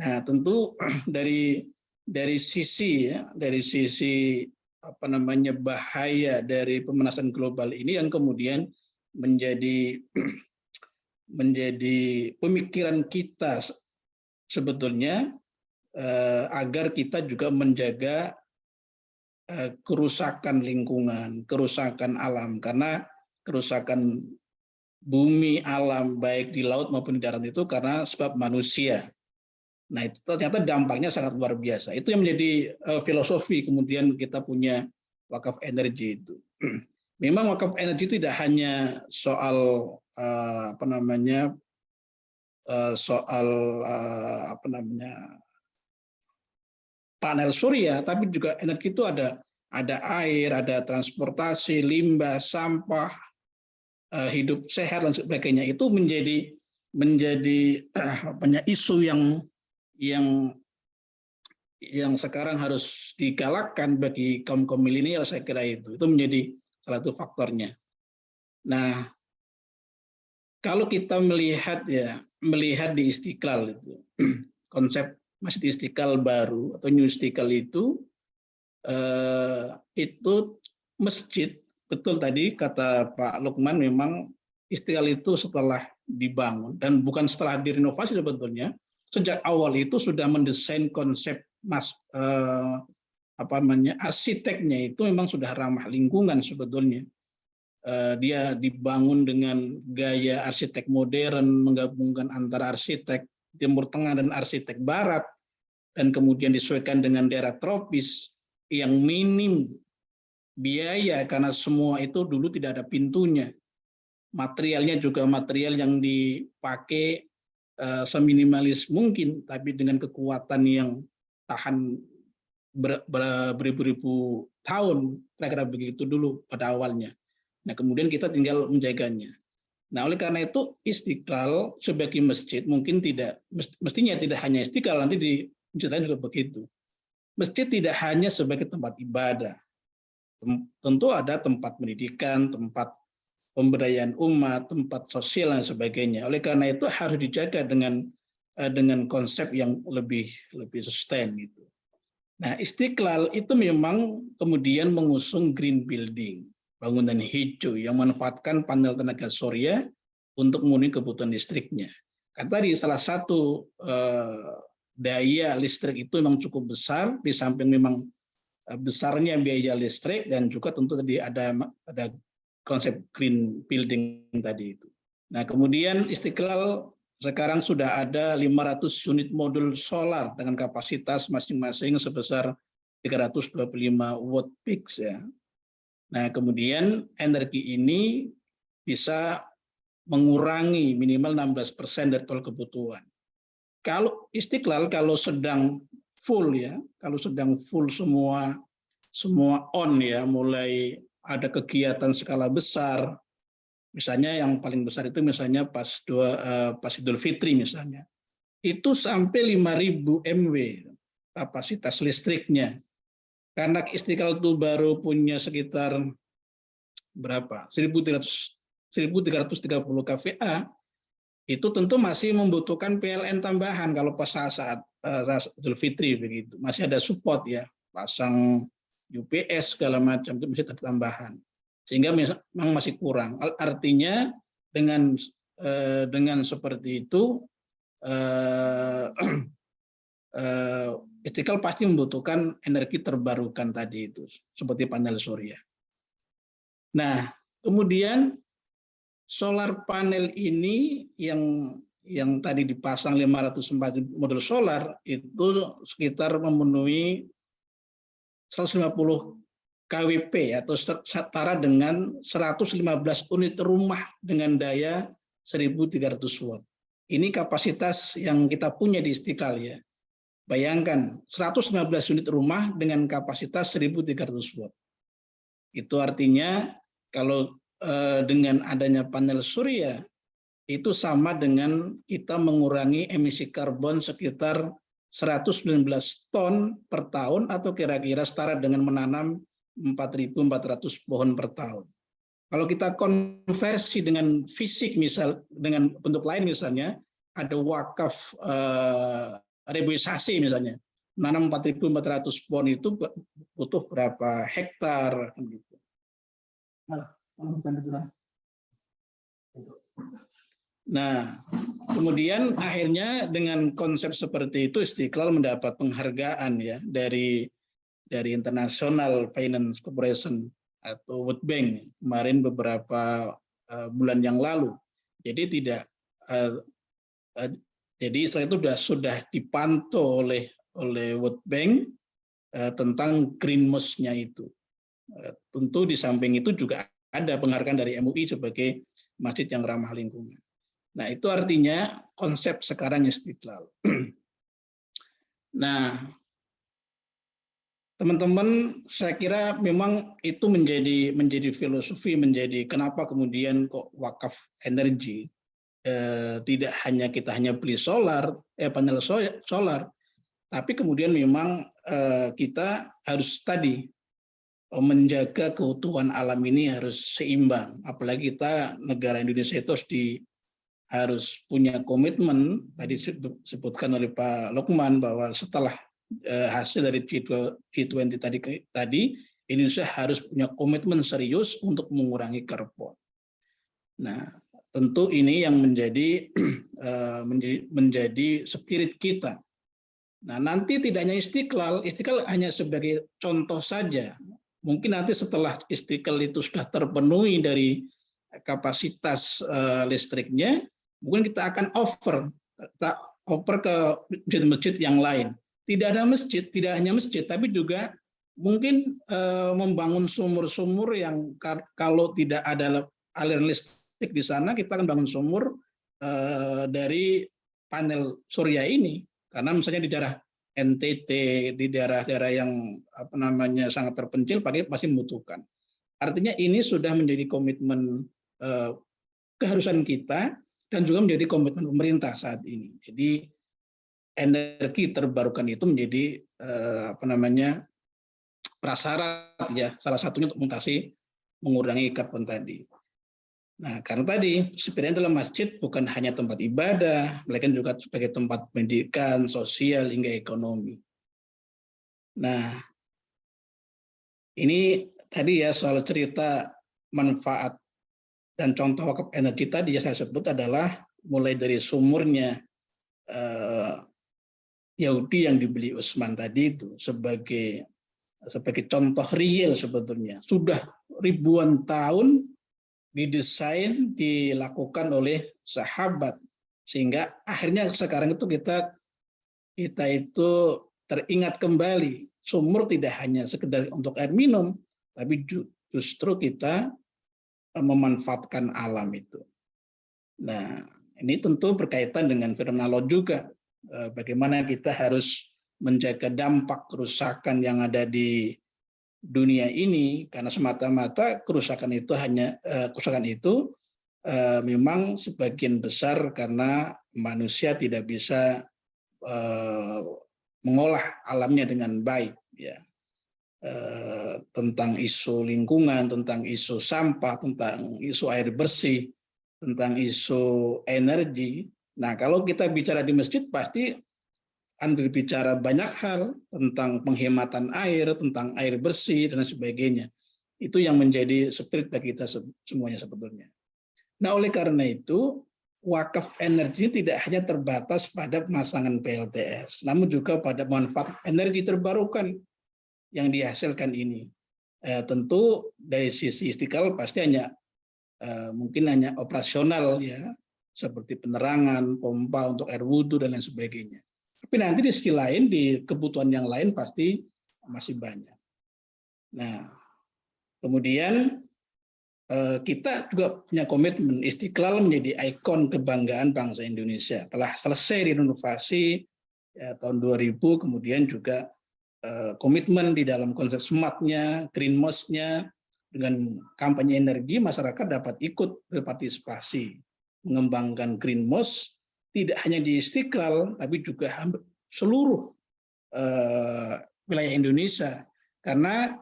Nah, tentu dari dari sisi ya, dari sisi apa namanya bahaya dari pemanasan global ini yang kemudian menjadi menjadi pemikiran kita sebetulnya eh, agar kita juga menjaga eh, kerusakan lingkungan, kerusakan alam karena kerusakan bumi alam baik di laut maupun di darat itu karena sebab manusia. Nah itu ternyata dampaknya sangat luar biasa. Itu yang menjadi uh, filosofi kemudian kita punya wakaf energi itu. Memang wakaf energi tidak hanya soal uh, apa namanya uh, soal uh, apa namanya panel surya, tapi juga energi itu ada ada air, ada transportasi, limbah, sampah, eh, hidup sehat dan sebagainya. Itu menjadi menjadi banyak isu yang yang yang sekarang harus digalakkan bagi kaum kaum milenial saya kira itu itu menjadi salah satu faktornya. Nah, kalau kita melihat ya melihat di Istiqlal itu konsep Masjid Istiqlal baru atau New Istiqlal itu eh, itu masjid betul tadi kata Pak Lukman memang Istiqlal itu setelah dibangun dan bukan setelah direnovasi sebetulnya sejak awal itu sudah mendesain konsep mas eh, apa namanya arsiteknya itu memang sudah ramah lingkungan sebetulnya eh, dia dibangun dengan gaya arsitek modern menggabungkan antara arsitek Timur Tengah dan arsitek Barat dan kemudian disesuaikan dengan daerah tropis yang minim biaya karena semua itu dulu tidak ada pintunya. Materialnya juga material yang dipakai uh, seminimalis mungkin, tapi dengan kekuatan yang tahan beribu-ribu tahun, kira-kira begitu dulu pada awalnya. Nah kemudian kita tinggal menjaganya. Nah oleh karena itu Istiqlal sebagai masjid mungkin tidak, mestinya tidak hanya Istiqlal, nanti di Masjid juga begitu. Masjid tidak hanya sebagai tempat ibadah. Tentu ada tempat pendidikan, tempat pemberdayaan umat, tempat sosial dan sebagainya. Oleh karena itu harus dijaga dengan eh, dengan konsep yang lebih lebih sustain gitu. Nah, Istiqlal itu memang kemudian mengusung green building, bangunan hijau yang memanfaatkan panel tenaga surya untuk memenuhi kebutuhan listriknya. Kan tadi salah satu eh, daya listrik itu memang cukup besar di samping memang eh, besarnya biaya listrik dan juga tentu tadi ada ada konsep green building tadi itu. Nah, kemudian Istiqlal sekarang sudah ada 500 unit modul solar dengan kapasitas masing-masing sebesar 325 watt peak ya. Nah, kemudian energi ini bisa mengurangi minimal 16% dari total kebutuhan. Kalau Istiqlal kalau sedang full ya, kalau sedang full semua semua on ya, mulai ada kegiatan skala besar, Misalnya yang paling besar itu misalnya pas dua eh, pas Idul Fitri misalnya. Itu sampai 5000 MW kapasitas listriknya. Karena Istiqlal itu baru punya sekitar berapa? 1300 1330 kVA itu tentu masih membutuhkan PLN tambahan kalau pas saat-saat uh, Idul Fitri begitu. Masih ada support ya, pasang UPS segala macam itu masih tambahan sehingga memang masih kurang. Artinya dengan eh, dengan seperti itu eh, eh, Istiqlal pasti membutuhkan energi terbarukan tadi itu seperti panel surya. Nah, kemudian solar panel ini yang yang tadi dipasang 504 modul solar itu sekitar memenuhi 150 KWP atau setara dengan 115 unit rumah dengan daya 1300 watt. Ini kapasitas yang kita punya di Istiqlal ya. Bayangkan 115 unit rumah dengan kapasitas 1300 watt. Itu artinya kalau eh, dengan adanya panel surya itu sama dengan kita mengurangi emisi karbon sekitar 119 ton per tahun atau kira-kira setara dengan menanam 4.400 pohon per tahun. Kalau kita konversi dengan fisik misal dengan bentuk lain misalnya ada wakaf eh, reboisasi misalnya menanam 4.400 pohon itu butuh berapa hektar gitu. Nah, kemudian akhirnya dengan konsep seperti itu Istiqlal mendapat penghargaan ya dari dari International Finance Corporation atau World Bank kemarin beberapa uh, bulan yang lalu. Jadi tidak uh, uh, jadi setelah itu sudah sudah dipantau oleh oleh World Bank uh, tentang green nya itu. Uh, tentu di samping itu juga ada penghargaan dari MUI sebagai masjid yang ramah lingkungan. Nah, itu artinya konsep sekarang Istiqlal. nah, teman-teman saya kira memang itu menjadi menjadi filosofi menjadi kenapa kemudian kok wakaf energi eh, tidak hanya kita hanya beli solar eh panel solar tapi kemudian memang eh, kita harus tadi oh, menjaga keutuhan alam ini harus seimbang apalagi kita negara Indonesia itu harus di harus punya komitmen tadi disebutkan oleh Pak Lukman bahwa setelah Eh, hasil dari G20 tadi tadi Indonesia harus punya komitmen serius untuk mengurangi karbon. Nah, tentu ini yang menjadi eh, menjadi, menjadi spirit kita. Nah, nanti tidak hanya Istiqlal, Istiqlal hanya sebagai contoh saja. Mungkin nanti setelah Istiqlal itu sudah terpenuhi dari kapasitas uh, listriknya, mungkin kita akan offer kita offer ke masjid-masjid yang lain tidak ada masjid, tidak hanya masjid, tapi juga mungkin uh, membangun sumur-sumur yang kalau tidak ada aliran listrik di sana, kita akan bangun sumur uh, dari panel surya ini. Karena misalnya di daerah NTT, di daerah-daerah yang apa namanya sangat terpencil, pasti membutuhkan. Artinya ini sudah menjadi komitmen uh, keharusan kita dan juga menjadi komitmen pemerintah saat ini. Jadi energi terbarukan itu menjadi eh, apa namanya prasyarat ya salah satunya untuk mengatasi mengurangi karbon tadi. Nah, karena tadi sebenarnya dalam masjid bukan hanya tempat ibadah, melainkan juga sebagai tempat pendidikan, sosial hingga ekonomi. Nah, ini tadi ya soal cerita manfaat dan contoh wakaf energi tadi yang saya sebut adalah mulai dari sumurnya eh, Yahudi yang dibeli Utsman tadi itu sebagai sebagai contoh real sebetulnya. Sudah ribuan tahun didesain dilakukan oleh sahabat. Sehingga akhirnya sekarang itu kita kita itu teringat kembali. Sumur tidak hanya sekedar untuk air minum tapi justru kita memanfaatkan alam itu. Nah, ini tentu berkaitan dengan firman Allah juga Eh, bagaimana kita harus menjaga dampak kerusakan yang ada di dunia ini karena semata-mata kerusakan itu hanya eh, kerusakan itu eh, memang sebagian besar karena manusia tidak bisa mengolah alamnya dengan baik ya eh, tentang isu lingkungan tentang isu sampah tentang isu air bersih tentang isu energi. Nah kalau kita bicara di masjid pasti akan berbicara banyak hal tentang penghematan air tentang air bersih dan sebagainya. Itu yang menjadi spirit bagi kita semuanya sebetulnya. Nah, oleh karena itu, wakaf energi tidak hanya terbatas pada pemasangan PLTS, namun juga pada manfaat energi terbarukan yang dihasilkan ini. Eh, tentu dari sisi istiqlal pasti hanya eh, mungkin hanya operasional ya, seperti penerangan, pompa untuk air wudhu dan lain sebagainya. Tapi nanti di sisi lain, di kebutuhan yang lain pasti masih banyak. Nah, kemudian Eh, kita juga punya komitmen Istiqlal menjadi ikon kebanggaan bangsa Indonesia. Telah selesai renovasi ya, tahun 2000, kemudian juga komitmen di dalam konsep smart-nya, green mosque-nya, dengan kampanye energi masyarakat dapat ikut berpartisipasi mengembangkan green mosque tidak hanya di Istiqlal tapi juga seluruh uh, wilayah Indonesia karena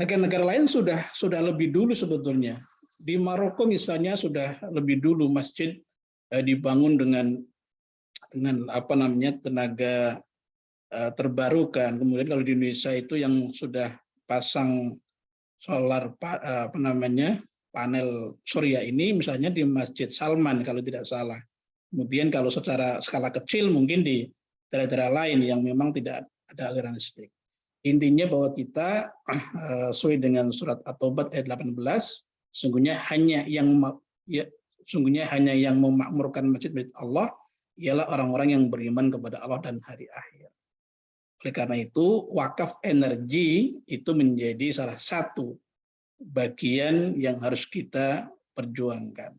negara-negara lain sudah sudah lebih dulu sebetulnya. Di Maroko misalnya sudah lebih dulu masjid eh, dibangun dengan dengan apa namanya tenaga eh, terbarukan. Kemudian kalau di Indonesia itu yang sudah pasang solar eh, apa namanya panel surya ini misalnya di Masjid Salman kalau tidak salah. Kemudian kalau secara skala kecil mungkin di daerah-daerah lain yang memang tidak ada aliran listrik. Intinya bahwa kita uh, sesuai dengan surat At-Taubah ayat 18, sungguhnya hanya yang ya, sungguhnya hanya yang memakmurkan masjid-masjid Allah ialah orang-orang yang beriman kepada Allah dan hari akhir. Oleh karena itu, wakaf energi itu menjadi salah satu bagian yang harus kita perjuangkan.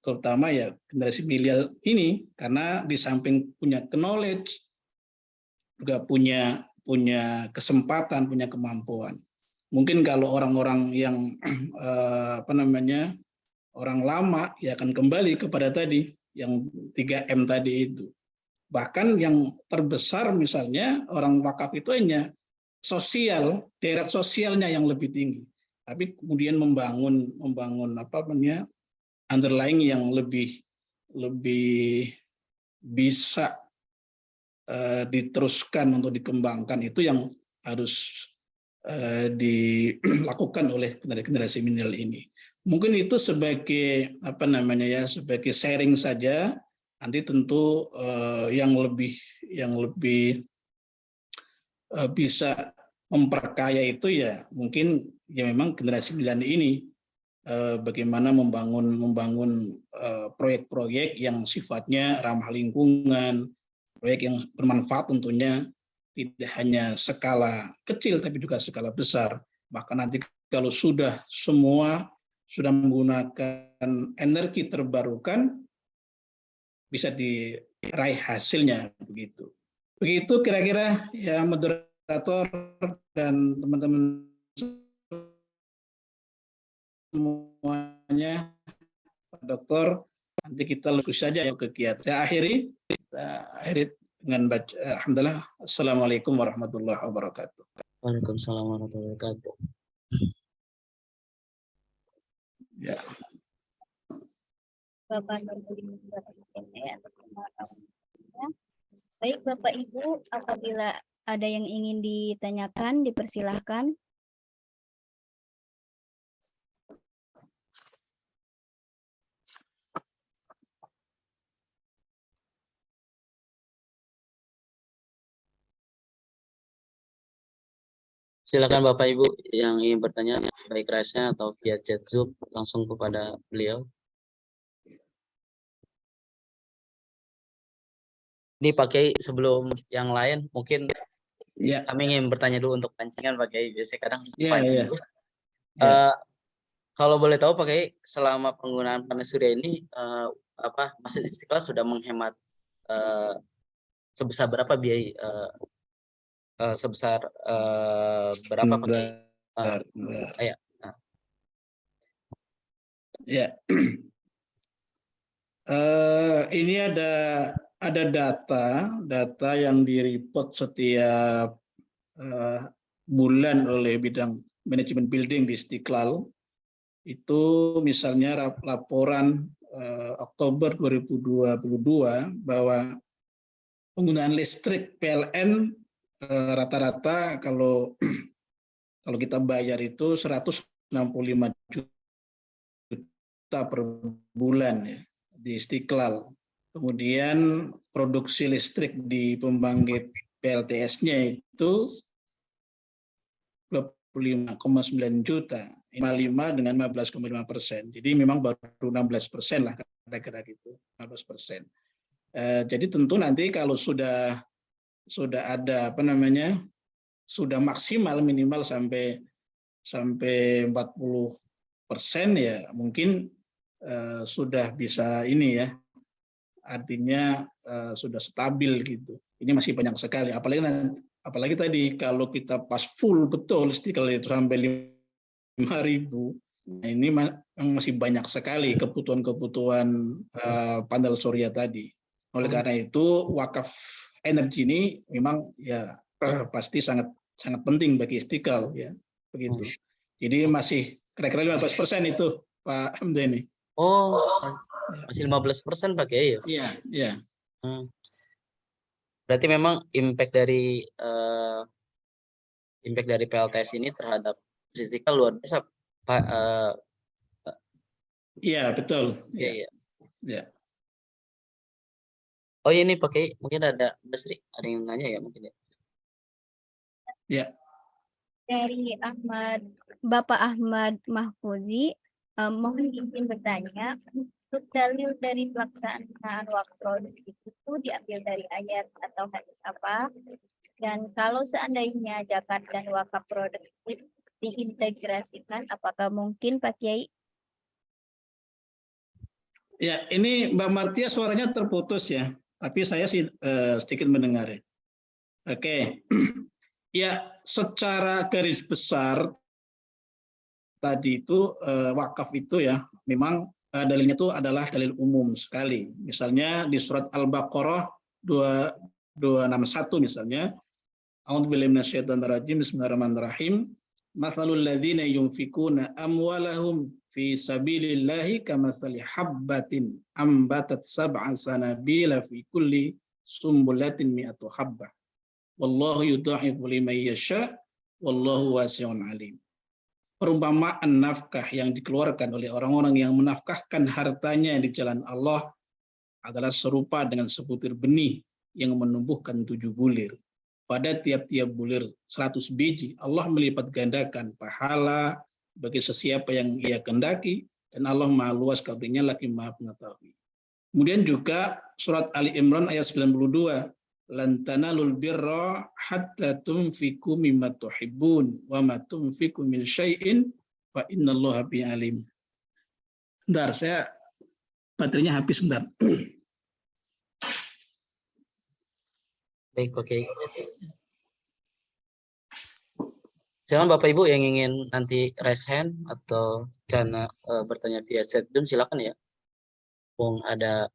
Terutama ya generasi milenial ini, karena di samping punya knowledge, juga punya punya kesempatan, punya kemampuan. Mungkin kalau orang-orang yang eh, apa namanya orang lama ya akan kembali kepada tadi yang 3M tadi itu. Bahkan yang terbesar misalnya orang wakaf itu hanya sosial, deret sosialnya yang lebih tinggi. Tapi kemudian membangun membangun apa namanya underlying yang lebih lebih bisa Eh, diteruskan untuk dikembangkan itu yang harus eh, dilakukan oleh generasi milenial ini. Mungkin itu sebagai apa namanya ya sebagai sharing saja. Nanti tentu eh, yang lebih yang lebih bisa memperkaya itu ya mungkin ya memang generasi milenial ini bagaimana membangun membangun proyek-proyek yang sifatnya ramah lingkungan, proyek yang bermanfaat tentunya tidak hanya skala kecil tapi juga skala besar. Bahkan nanti kalau sudah semua sudah menggunakan energi terbarukan bisa diraih hasilnya begitu. Begitu kira-kira ya moderator dan teman-teman semuanya Pak Dokter nanti kita lulus saja ya kegiatan. Saya akhiri kita akhiri dengan baca alhamdulillah assalamualaikum warahmatullahi wabarakatuh. Waalaikumsalam warahmatullahi wabarakatuh. Ya. Bapak Baik Bapak Ibu, apabila ada yang ingin ditanyakan, dipersilahkan. Silakan Bapak Ibu yang ingin bertanya baik rasnya atau via chat Zoom langsung kepada beliau. Ini pakai sebelum yang lain mungkin ya. kami ingin bertanya dulu untuk pancingan pakai biasanya kadang ya, ya. Uh, uh, kalau boleh tahu pakai selama penggunaan panas surya ini uh, apa Masjid Istiqlal sudah menghemat uh, sebesar berapa biaya uh, uh, sebesar uh, berapa bentar, uh, bentar. Ya. Nah. Ya. Eh, ini ada ada data data yang direport setiap eh, bulan oleh bidang manajemen building di Istiqlal. Itu misalnya laporan eh, Oktober 2022 bahwa penggunaan listrik PLN eh, rata-rata kalau kalau kita bayar itu 165 juta per bulan ya di Istiqlal. Kemudian produksi listrik di pembangkit PLTS-nya itu 25,9 juta, 55 dengan 15,5 persen. Jadi memang baru 16 persen lah kira-kira gitu, 15 persen. Eh, jadi tentu nanti kalau sudah sudah ada apa namanya sudah maksimal minimal sampai sampai 40 persen ya mungkin eh, sudah bisa ini ya artinya eh, sudah stabil gitu. Ini masih banyak sekali. Apalagi nanti, apalagi tadi kalau kita pas full betul istiqlal itu sampai 5.000 Nah, ini masih banyak sekali kebutuhan-kebutuhan eh, panel surya tadi. Oleh karena itu wakaf energi ini memang ya eh, pasti sangat sangat penting bagi istiqlal ya begitu. Jadi masih kira-kira 15 persen itu Pak Hamdani. Oh, masih 15 persen pakai ya. Iya, iya. Hmm. Berarti memang impact dari eh, impact dari PLTS ini terhadap istiqlal luar biasa, Pak. Eh, Iya, betul. iya, Iya. iya. Iya. Oh ini pakai mungkin ada Basri, ada yang nanya ya mungkin ya. Dari Ahmad, Bapak Ahmad Mahfuzi, eh, mohon izin bertanya, dalil dari pelaksanaan waktu produk itu diambil dari ayat atau hadis apa? Dan kalau seandainya zakat dan wakaf produk diintegrasikan, apakah mungkin Pak Kiai? Ya, ini Mbak Martia suaranya terputus ya, tapi saya sih eh, sedikit mendengar ya. Oke, ya secara garis besar tadi itu eh, wakaf itu ya, memang dalilnya itu adalah dalil umum sekali. Misalnya di surat Al-Baqarah 2 261 misalnya, A'udzubillahi minasyaitonir rajim, Bismillahirrahmanirrahim. Mathalul ladzina yunfikuna amwalahum fi sabilillahi kamathali habbatin ambatat sab'a sanabila fi kulli sumbulatin mi'atu habbah. Wallahu yudha'ifu liman yasha wallahu wasi'un alim. Perumpamaan nafkah yang dikeluarkan oleh orang-orang yang menafkahkan hartanya di jalan Allah adalah serupa dengan sebutir benih yang menumbuhkan tujuh bulir. Pada tiap-tiap bulir 100 biji, Allah melipat gandakan pahala bagi sesiapa yang ia kendaki, dan Allah maha luas kabrinya lagi maha pengetahui. Kemudian juga surat Ali Imran ayat 92, lan tanalul birra hatta tunfiku mimma tuhibbun wa ma tunfiku min syai'in fa innallaha bi alim. Bentar, saya baterainya habis bentar. Baik, oke. Jangan Bapak Ibu yang ingin nanti raise hand atau karena eh, bertanya via chat silakan ya. Wong ada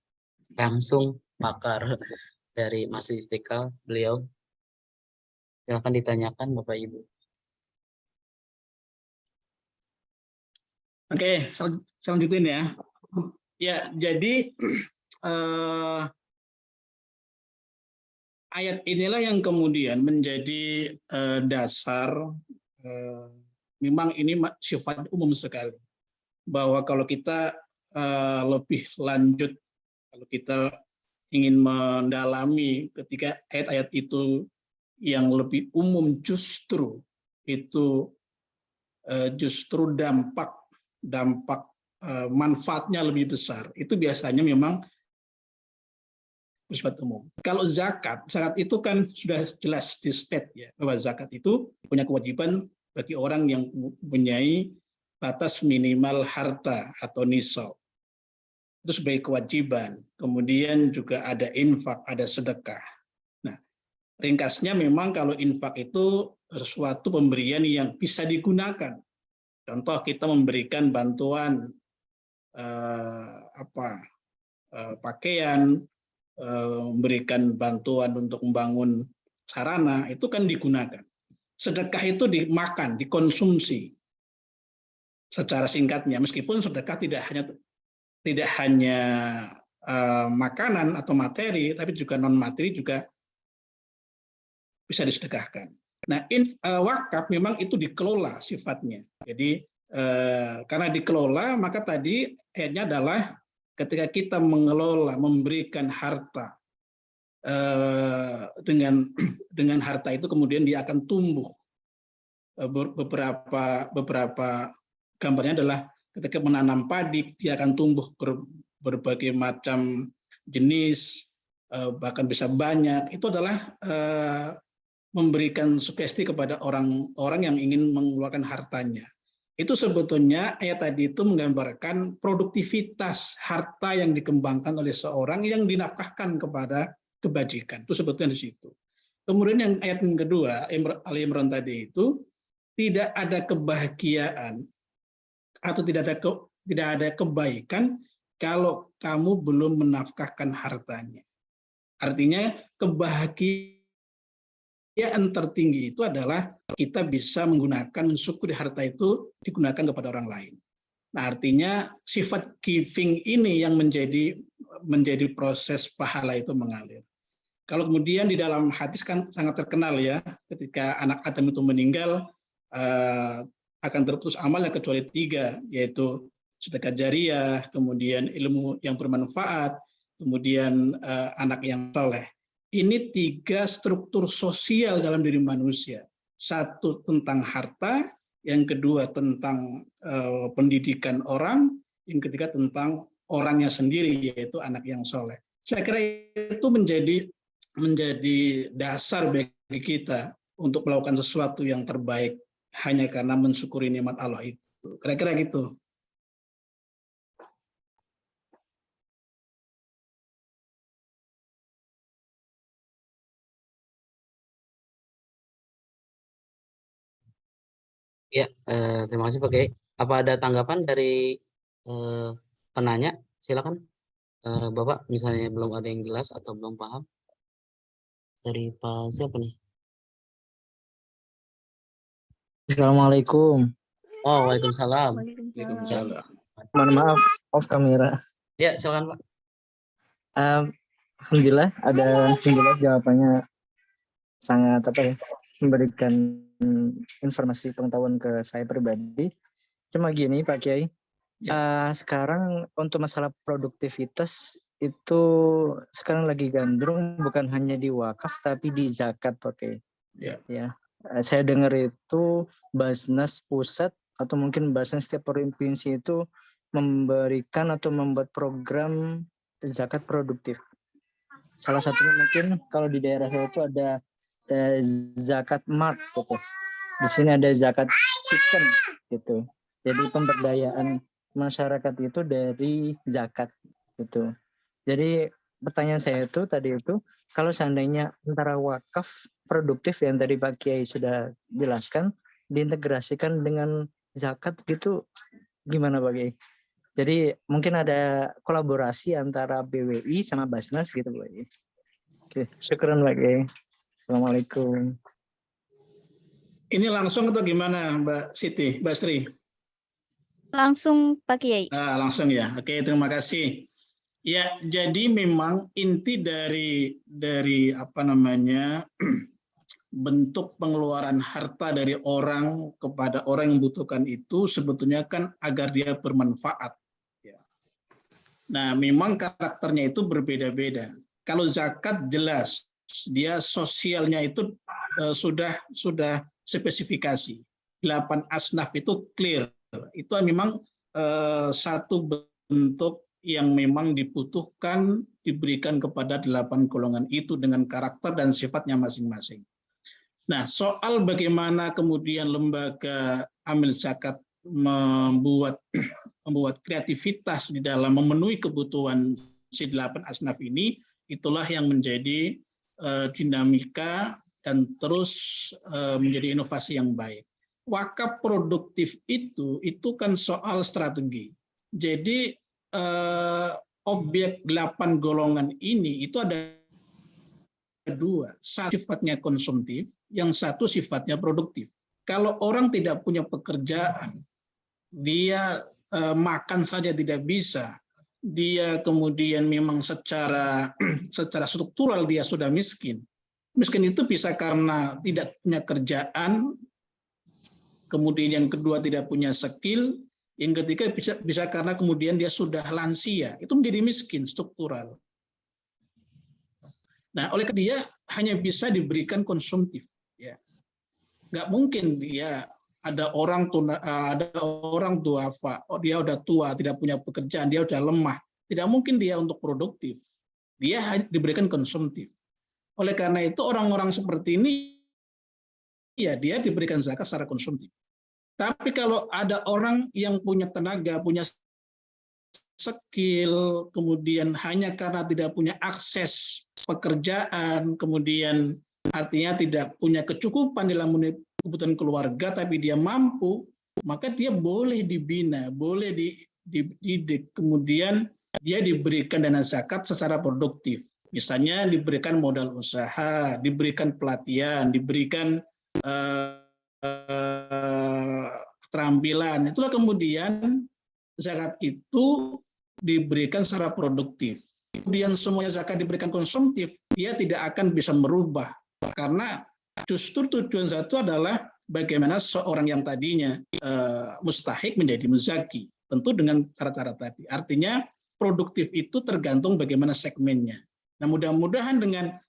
langsung pakar dari Masjid Istiqlal beliau. Silakan ditanyakan Bapak Ibu. Oke, sel- selanjutnya ya. Ya, jadi eh, ayat inilah yang kemudian menjadi eh, dasar. eh, memang ini sifat umum sekali, bahwa kalau kita eh, lebih lanjut, kalau kita ingin mendalami ketika ayat-ayat itu yang lebih umum justru itu eh, justru dampak dampak eh, manfaatnya lebih besar. Itu biasanya memang bersifat umum. Kalau zakat, zakat itu kan sudah jelas di state ya bahwa zakat itu punya kewajiban bagi orang yang mempunyai batas minimal harta atau nisab. Itu sebagai kewajiban. Kemudian juga ada infak, ada sedekah. Nah, ringkasnya memang kalau infak itu sesuatu pemberian yang bisa digunakan. Contoh kita memberikan bantuan eh, apa eh, pakaian, eh, memberikan bantuan untuk membangun sarana itu kan digunakan. Sedekah itu dimakan, dikonsumsi secara singkatnya meskipun sedekah tidak hanya tidak hanya uh, makanan atau materi tapi juga non materi juga bisa disedekahkan. Nah, inf, uh, wakaf memang itu dikelola sifatnya. Jadi uh, karena dikelola maka tadi ayatnya adalah ketika kita mengelola memberikan harta uh, dengan dengan harta itu kemudian dia akan tumbuh beberapa beberapa gambarnya adalah ketika menanam padi dia akan tumbuh ber, berbagai macam jenis eh, bahkan bisa banyak. Itu adalah eh, memberikan sugesti kepada orang-orang yang ingin mengeluarkan hartanya. Itu sebetulnya ayat tadi itu menggambarkan produktivitas harta yang dikembangkan oleh seorang yang dinafkahkan kepada kebajikan. Itu sebetulnya di situ. Kemudian yang ayat yang kedua Ali Imran tadi itu tidak ada kebahagiaan atau tidak ada ke, tidak ada kebaikan kalau kamu belum menafkahkan hartanya. Artinya kebahagiaan tertinggi itu adalah kita bisa menggunakan syukur harta itu digunakan kepada orang lain. Nah, artinya sifat giving ini yang menjadi menjadi proses pahala itu mengalir. Kalau kemudian di dalam hadis kan sangat terkenal ya, ketika anak Adam itu meninggal, eh, akan terputus amalnya kecuali tiga, yaitu sedekah jariah, kemudian ilmu yang bermanfaat, kemudian uh, anak yang soleh. Ini tiga struktur sosial dalam diri manusia. Satu tentang harta, yang kedua tentang uh, pendidikan orang, yang ketiga tentang orangnya sendiri, yaitu anak yang soleh. Saya kira itu menjadi menjadi dasar bagi kita untuk melakukan sesuatu yang terbaik hanya karena mensyukuri nikmat Allah itu. Kira-kira gitu. Ya, eh, terima kasih Pak Kiai. Apa ada tanggapan dari eh, penanya? Silakan, eh, Bapak. Misalnya belum ada yang jelas atau belum paham dari Pak siapa nih? Assalamualaikum. Oh, Waalaikumsalam. Waalaikumsalam. Mohon maaf, off kamera. Ya, silakan Pak. Um, Alhamdulillah ada alhamdulillah jawabannya sangat apa ya memberikan informasi pengetahuan ke saya pribadi. Cuma gini Pak Kiai, ya. uh, sekarang untuk masalah produktivitas itu sekarang lagi gandrung bukan hanya di wakaf tapi di zakat Pak Kiai. Ya. ya saya dengar itu Basnas pusat atau mungkin Basnas setiap provinsi itu memberikan atau membuat program zakat produktif. Salah satunya mungkin kalau di daerah saya itu ada eh, zakat mart gitu. Di sini ada zakat chicken gitu. Jadi pemberdayaan masyarakat itu dari zakat gitu. Jadi pertanyaan saya itu tadi itu kalau seandainya antara wakaf produktif yang tadi Pak Kiai sudah jelaskan diintegrasikan dengan zakat gitu gimana Pak Kiai? Jadi mungkin ada kolaborasi antara BWI sama Basnas gitu Pak Kiai. Oke, syukuran Pak Kiai. Assalamualaikum. Ini langsung atau gimana Mbak Siti, Mbak Sri? Langsung Pak Kiai. Ah, langsung ya. Oke, terima kasih. Ya, jadi memang inti dari dari apa namanya bentuk pengeluaran harta dari orang kepada orang yang membutuhkan itu sebetulnya kan agar dia bermanfaat. Ya. Nah, memang karakternya itu berbeda-beda. Kalau zakat jelas dia sosialnya itu uh, sudah sudah spesifikasi. Delapan asnaf itu clear. Itu memang uh, satu bentuk yang memang dibutuhkan diberikan kepada delapan golongan itu dengan karakter dan sifatnya masing-masing. Nah, soal bagaimana kemudian lembaga amil zakat membuat membuat kreativitas di dalam memenuhi kebutuhan si delapan asnaf ini, itulah yang menjadi uh, dinamika dan terus uh, menjadi inovasi yang baik. Wakaf produktif itu itu kan soal strategi. Jadi eh, objek delapan golongan ini itu ada dua, satu sifatnya konsumtif, yang satu sifatnya produktif. Kalau orang tidak punya pekerjaan, dia eh, makan saja tidak bisa, dia kemudian memang secara secara struktural dia sudah miskin. Miskin itu bisa karena tidak punya kerjaan, kemudian yang kedua tidak punya skill, yang ketiga bisa, bisa karena kemudian dia sudah lansia, itu menjadi miskin struktural. Nah, oleh dia hanya bisa diberikan konsumtif, ya. Nggak mungkin dia ada orang tuna, ada orang tua, oh dia udah tua, tidak punya pekerjaan, dia udah lemah, tidak mungkin dia untuk produktif. Dia diberikan konsumtif. Oleh karena itu orang-orang seperti ini ya dia diberikan zakat secara konsumtif. Tapi kalau ada orang yang punya tenaga, punya skill, kemudian hanya karena tidak punya akses pekerjaan, kemudian artinya tidak punya kecukupan dalam kebutuhan keluarga, tapi dia mampu, maka dia boleh dibina, boleh dididik, kemudian dia diberikan dana zakat secara produktif. Misalnya diberikan modal usaha, diberikan pelatihan, diberikan uh, keterampilan. Itulah kemudian zakat itu diberikan secara produktif. Kemudian semuanya zakat diberikan konsumtif, dia tidak akan bisa merubah. Karena justru tujuan satu adalah bagaimana seorang yang tadinya uh, mustahik menjadi muzaki. Tentu dengan cara-cara tadi. Artinya produktif itu tergantung bagaimana segmennya. Nah mudah-mudahan dengan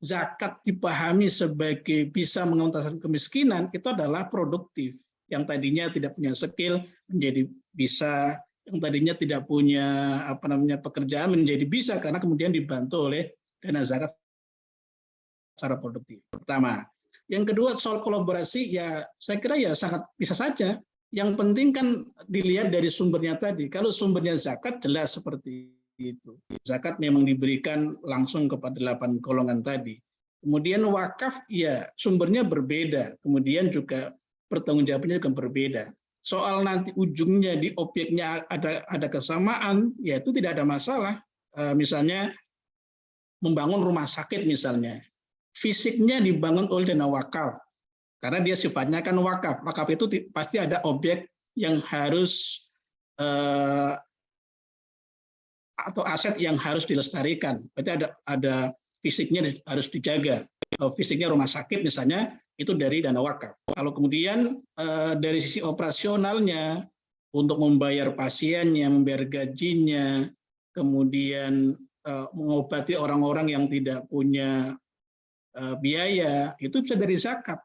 zakat dipahami sebagai bisa mengentaskan kemiskinan itu adalah produktif yang tadinya tidak punya skill menjadi bisa yang tadinya tidak punya apa namanya pekerjaan menjadi bisa karena kemudian dibantu oleh dana zakat secara produktif. Pertama, yang kedua soal kolaborasi ya saya kira ya sangat bisa saja. Yang penting kan dilihat dari sumbernya tadi. Kalau sumbernya zakat jelas seperti itu. Zakat memang diberikan langsung kepada delapan golongan tadi. Kemudian wakaf ya sumbernya berbeda, kemudian juga pertanggungjawabannya juga berbeda. Soal nanti ujungnya di objeknya ada ada kesamaan, ya itu tidak ada masalah. E, misalnya membangun rumah sakit misalnya, fisiknya dibangun oleh dana wakaf, karena dia sifatnya kan wakaf. Wakaf itu pasti ada objek yang harus eh, atau aset yang harus dilestarikan. Berarti ada ada fisiknya harus dijaga. Fisiknya rumah sakit misalnya itu dari dana wakaf. Kalau kemudian eh, dari sisi operasionalnya untuk membayar pasiennya, membayar gajinya, kemudian eh, mengobati orang-orang yang tidak punya eh, biaya, itu bisa dari zakat.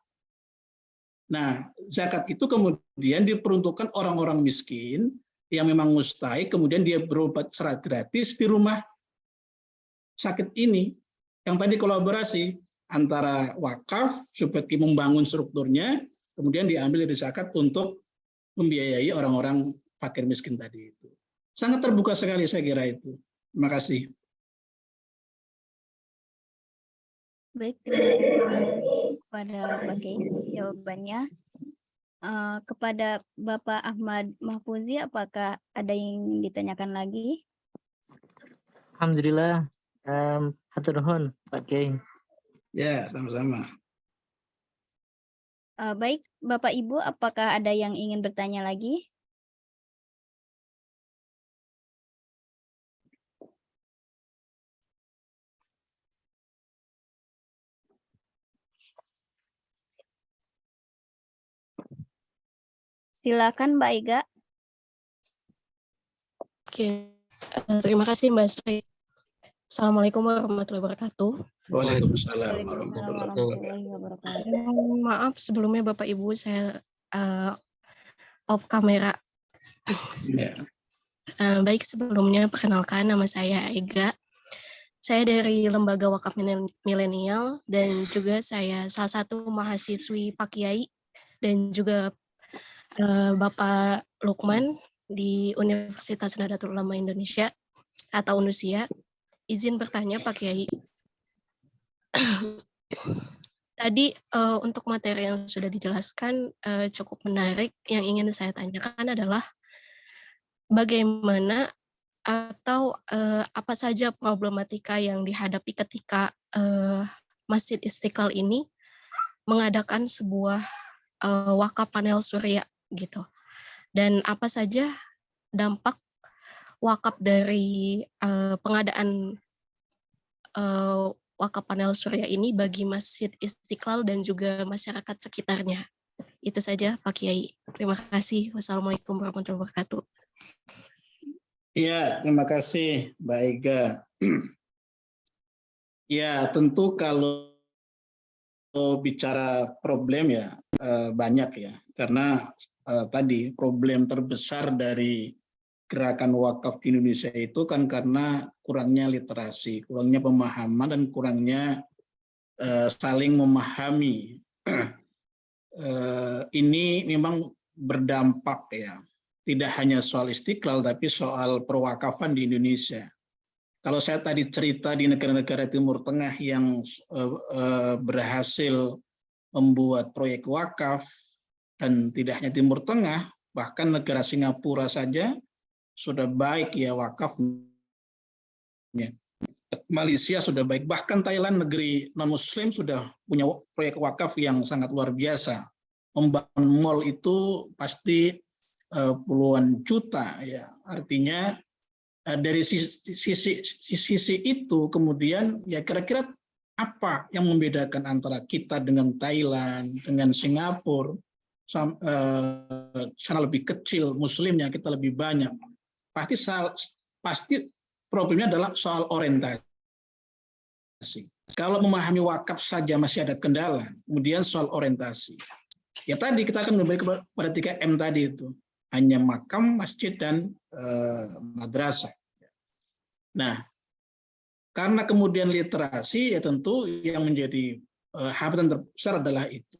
Nah, zakat itu kemudian diperuntukkan orang-orang miskin yang memang mustahik, kemudian dia berobat secara gratis di rumah sakit ini. Yang tadi kolaborasi antara wakaf sebagai membangun strukturnya, kemudian diambil dari zakat untuk membiayai orang-orang fakir miskin tadi itu. Sangat terbuka sekali saya kira itu. Terima kasih. Baik, terima kasih kepada Pak jawabannya. Uh, kepada Bapak Ahmad Mahfuzi, apakah ada yang ditanyakan lagi? Alhamdulillah. Um, Hatur nuhun, Pak Kiai. Ya, sama-sama. Uh, baik, Bapak Ibu, apakah ada yang ingin bertanya lagi? Silakan Mbak Ega. Oke, uh, terima kasih Mbak Sri. Assalamualaikum warahmatullahi wabarakatuh. Waalaikumsalam warahmatullahi wabarakatuh. Maaf sebelumnya Bapak Ibu saya uh, off kamera. Ya. Uh, baik sebelumnya perkenalkan nama saya Ega. Saya dari Lembaga Wakaf Milenial dan juga saya salah satu mahasiswi Pak Kiai dan juga Eh, Bapak Lukman di Universitas Nadatul Ulama Indonesia atau UNUSIA. Izin bertanya Pak Kiai. Tadi uh, untuk materi yang sudah dijelaskan uh, cukup menarik. Yang ingin saya tanyakan adalah bagaimana atau eh, apa saja problematika yang dihadapi ketika eh, Masjid Istiqlal ini mengadakan sebuah eh, wakaf panel surya gitu. Dan apa saja dampak wakaf dari eh, pengadaan wakaf panel surya ini bagi Masjid Istiqlal dan juga masyarakat sekitarnya. Itu saja Pak Kiai. Terima kasih. Wassalamualaikum warahmatullahi wabarakatuh. Ya, terima kasih Mbak Ega. Ya, tentu kalau bicara problem ya eh, banyak ya. Karena eh, tadi problem terbesar dari gerakan wakaf di Indonesia itu kan karena kurangnya literasi, kurangnya pemahaman dan kurangnya eh, saling memahami. Ini memang berdampak ya tidak hanya soal istiqlal, tapi soal perwakafan di Indonesia. Kalau saya tadi cerita di negara-negara Timur Tengah yang uh, berhasil membuat proyek wakaf, dan tidak hanya Timur Tengah, bahkan negara Singapura saja sudah baik ya wakaf. Malaysia sudah baik, bahkan Thailand negeri non-muslim sudah punya proyek wakaf yang sangat luar biasa. Membangun mall itu pasti Eh, puluhan juta ya artinya eh, dari sisi, sisi sisi itu kemudian ya kira-kira apa yang membedakan antara kita dengan Thailand dengan Singapura eh, sana lebih kecil muslimnya kita lebih banyak pasti pasti problemnya adalah soal orientasi kalau memahami wakaf saja masih ada kendala kemudian soal orientasi ya tadi kita akan kembali kepada 3M tadi itu hanya makam, masjid, dan eh, madrasah. Nah, karena kemudian literasi, ya tentu yang menjadi eh, hambatan terbesar adalah itu.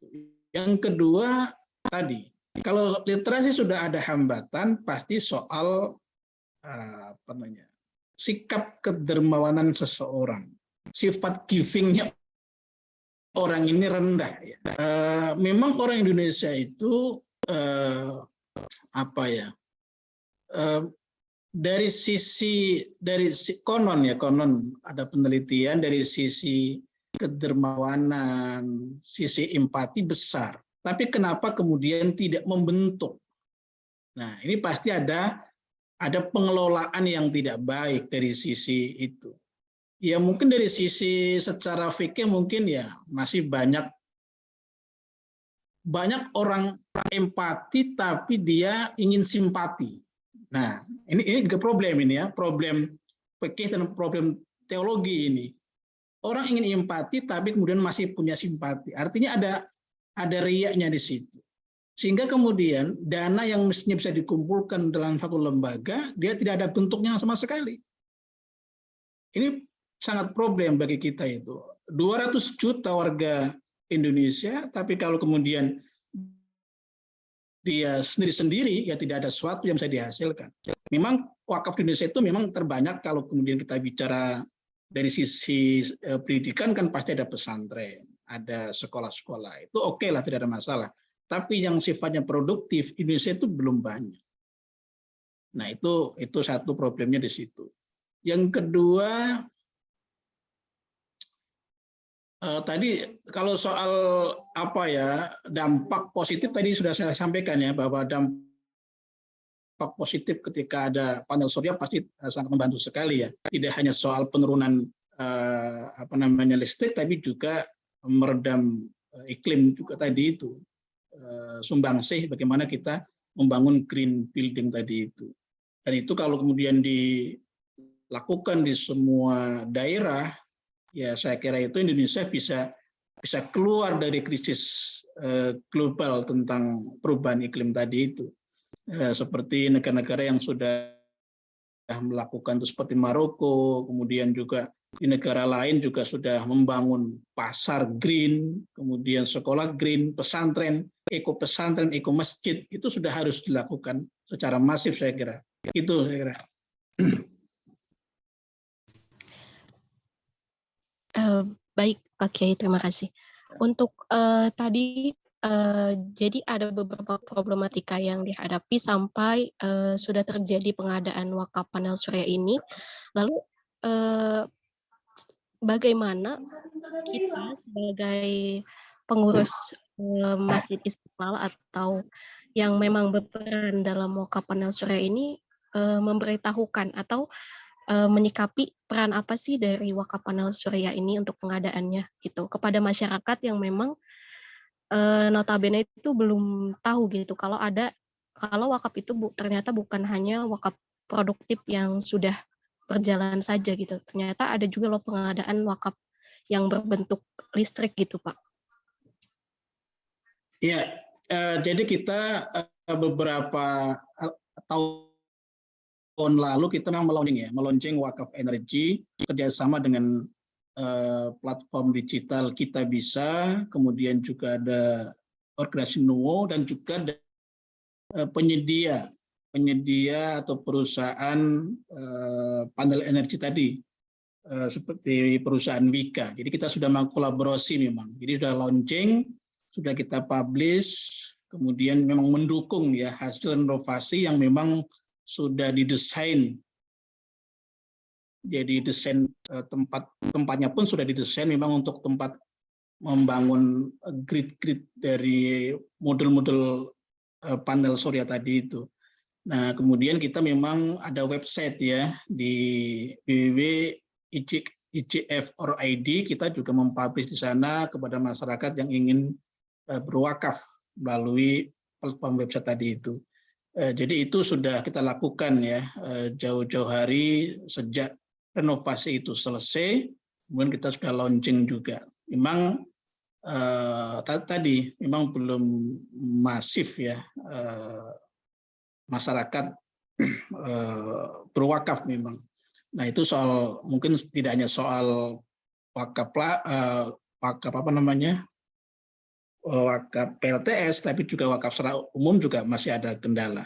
Yang kedua, tadi, kalau literasi sudah ada hambatan, pasti soal apa namanya, sikap kedermawanan seseorang, sifat givingnya orang ini rendah. Ya. Uh, memang orang Indonesia itu uh, apa ya dari sisi dari konon ya konon ada penelitian dari sisi kedermawanan sisi empati besar tapi kenapa kemudian tidak membentuk nah ini pasti ada ada pengelolaan yang tidak baik dari sisi itu ya mungkin dari sisi secara fikih mungkin ya masih banyak banyak orang empati tapi dia ingin simpati. Nah, ini ini juga problem ini ya, problem fikih dan problem teologi ini. Orang ingin empati tapi kemudian masih punya simpati. Artinya ada ada riaknya di situ. Sehingga kemudian dana yang mestinya bisa dikumpulkan dalam satu lembaga, dia tidak ada bentuknya sama sekali. Ini sangat problem bagi kita itu. 200 juta warga Indonesia, tapi kalau kemudian dia sendiri-sendiri, ya tidak ada sesuatu yang bisa dihasilkan. Memang wakaf di Indonesia itu memang terbanyak kalau kemudian kita bicara dari sisi eh, pendidikan kan pasti ada pesantren, ada sekolah-sekolah. Itu oke okay lah, tidak ada masalah. Tapi yang sifatnya produktif, Indonesia itu belum banyak. Nah itu itu satu problemnya di situ. Yang kedua, Uh, tadi kalau soal apa ya dampak positif tadi sudah saya sampaikan ya bahwa dampak positif ketika ada panel surya pasti uh, sangat membantu sekali ya. Tidak hanya soal penurunan uh, apa namanya listrik tapi juga meredam uh, iklim juga tadi itu sumbangsih bagaimana kita membangun green building tadi itu. Dan itu kalau kemudian dilakukan di semua daerah ya saya kira itu Indonesia bisa bisa keluar dari krisis eh, global tentang perubahan iklim tadi itu eh, seperti negara-negara yang sudah melakukan itu seperti Maroko kemudian juga di negara lain juga sudah membangun pasar green kemudian sekolah green pesantren eko pesantren eko masjid itu sudah harus dilakukan secara masif saya kira itu saya kira Uh, baik, Pak Kiai, terima kasih. Untuk uh, tadi eh, jadi ada beberapa problematika yang dihadapi sampai eh, sudah terjadi pengadaan wakaf panel surya ini. Lalu eh, bagaimana kita sebagai pengurus eh, Masjid Istiqlal atau yang memang berperan dalam wakaf panel surya ini eh, memberitahukan atau eh, menyikapi peran apa sih dari wakaf panel surya ini untuk pengadaannya gitu kepada masyarakat yang memang eh, notabene itu belum tahu gitu. Kalau ada kalau wakaf itu bu, ternyata bukan hanya wakaf produktif yang sudah berjalan saja gitu. Ternyata ada juga loh pengadaan wakaf yang berbentuk listrik gitu pak. Iya, eh, jadi kita eh, beberapa eh, tahun lalu kita memang meluncing ya, meluncing wakaf energi kerjasama dengan eh, platform digital kita bisa, kemudian juga ada organisasi Nuo dan juga ada eh, penyedia penyedia atau perusahaan eh, panel energi tadi eh, seperti perusahaan Wika. Jadi kita sudah mengkolaborasi memang. Jadi sudah launching, sudah kita publish, kemudian memang mendukung ya hasil inovasi yang memang sudah didesain. Jadi desain eh, tempat tempatnya pun sudah didesain memang untuk tempat membangun grid-grid dari model-model panel surya tadi itu. Nah, kemudian kita memang ada website ya di www.icf.or.id kita juga mempublish di sana kepada masyarakat yang ingin uh, berwakaf melalui platform website tadi itu. Uh, jadi itu sudah kita lakukan ya jauh-jauh hari sejak renovasi itu selesai, kemudian kita sudah launching juga. Memang tadi memang belum masif ya masyarakat eh, berwakaf memang. Nah itu soal mungkin tidak hanya soal wakaf uh, wakaf apa namanya wakaf PLTS, tapi juga wakaf secara umum juga masih ada kendala.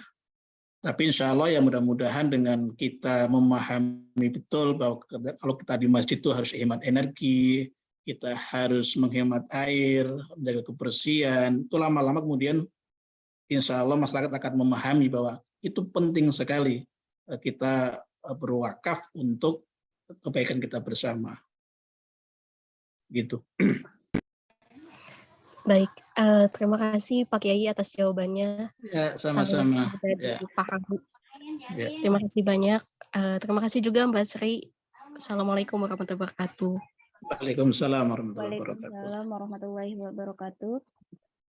Tapi insya Allah ya mudah-mudahan dengan kita memahami betul bahwa kalau kita di masjid itu harus hemat energi, kita harus menghemat air, menjaga kebersihan, itu lama-lama kemudian insya Allah masyarakat akan memahami bahwa itu penting sekali eh, kita eh, berwakaf untuk kebaikan kita bersama. Gitu. Baik, uh, terima kasih Pak Kiai atas jawabannya. Ya, sama-sama. Ya. ya. Terima kasih banyak. Uh, terima kasih juga Mbak Sri. Assalamualaikum warahmatullahi wabarakatuh. Waalaikumsalam warahmatullahi wabarakatuh. Waalaikumsalam warahmatullahi wabarakatuh.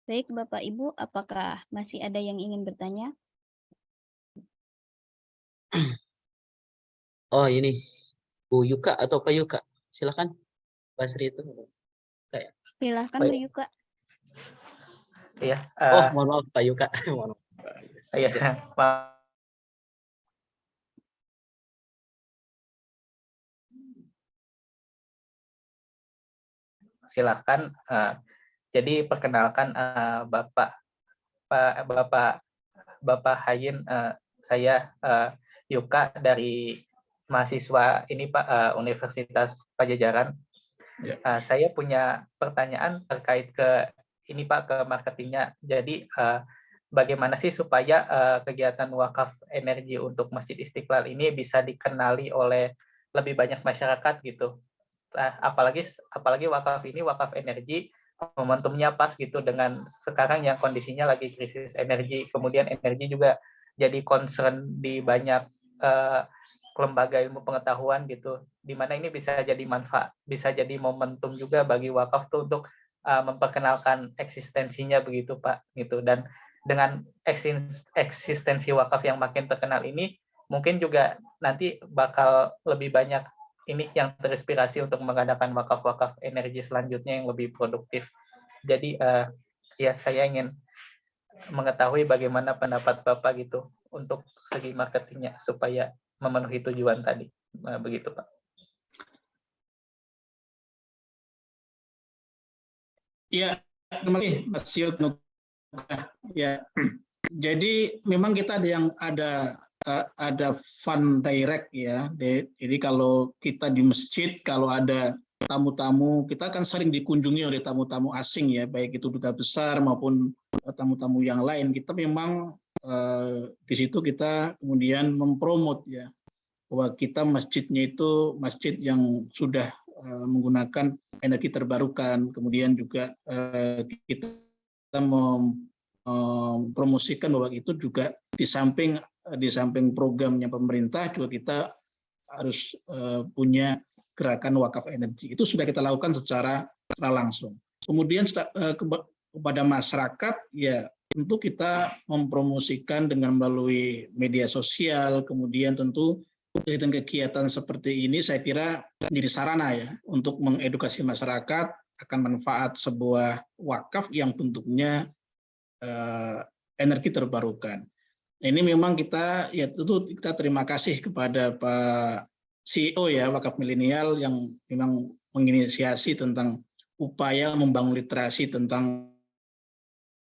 Baik, Bapak Ibu, apakah masih ada yang ingin bertanya? Oh, ini Bu Yuka atau Pak Yuka? Silakan. Basri itu. Kayak. Silakan Bu Yuka. Iya. Uh, oh, mohon maaf Pak Yuka. mohon maaf. Iya, maaf. Silakan. Uh, jadi perkenalkan uh, Bapak Pak Bapak Bapak Hayin uh, saya uh, Yuka dari mahasiswa ini Pak uh, Universitas Pajajaran. Ya. Uh, saya punya pertanyaan terkait ke ini Pak ke marketingnya. Jadi uh, bagaimana sih supaya uh, kegiatan wakaf energi untuk Masjid Istiqlal ini bisa dikenali oleh lebih banyak masyarakat gitu. Uh, apalagi apalagi wakaf ini wakaf energi momentumnya pas gitu dengan sekarang yang kondisinya lagi krisis energi, kemudian energi juga jadi concern di banyak uh, lembaga ilmu pengetahuan gitu, di mana ini bisa jadi manfaat, bisa jadi momentum juga bagi wakaf tuh untuk uh, memperkenalkan eksistensinya begitu Pak gitu. Dan dengan eksistensi wakaf yang makin terkenal ini mungkin juga nanti bakal lebih banyak ini yang terinspirasi untuk mengadakan wakaf-wakaf energi selanjutnya yang lebih produktif. Jadi uh, ya saya ingin mengetahui bagaimana pendapat Bapak gitu untuk segi marketingnya supaya memenuhi tujuan tadi. Nah, begitu Pak. Ya, terima kasih Mas Yud. Ya, jadi memang kita ada yang ada ada fund direct ya. Jadi kalau kita di masjid kalau ada tamu-tamu kita kan sering dikunjungi oleh tamu-tamu asing ya baik itu duta besar maupun eh, tamu-tamu yang lain kita memang eh, di situ kita kemudian mempromot ya bahwa kita masjidnya itu masjid yang sudah eh, menggunakan energi terbarukan kemudian juga kita mem- mempromosikan bahwa itu juga di samping di samping programnya pemerintah juga kita harus eh, punya gerakan wakaf energi. Itu sudah kita lakukan secara, langsung. Kemudian eh, kepada masyarakat, ya tentu kita mempromosikan dengan melalui media sosial, kemudian tentu kegiatan-kegiatan seperti ini saya kira menjadi sarana ya untuk mengedukasi masyarakat akan manfaat sebuah wakaf yang bentuknya eh, energi terbarukan. Ini memang kita ya tentu kita terima kasih kepada Pak CEO ya wakaf milenial yang memang menginisiasi tentang upaya membangun literasi tentang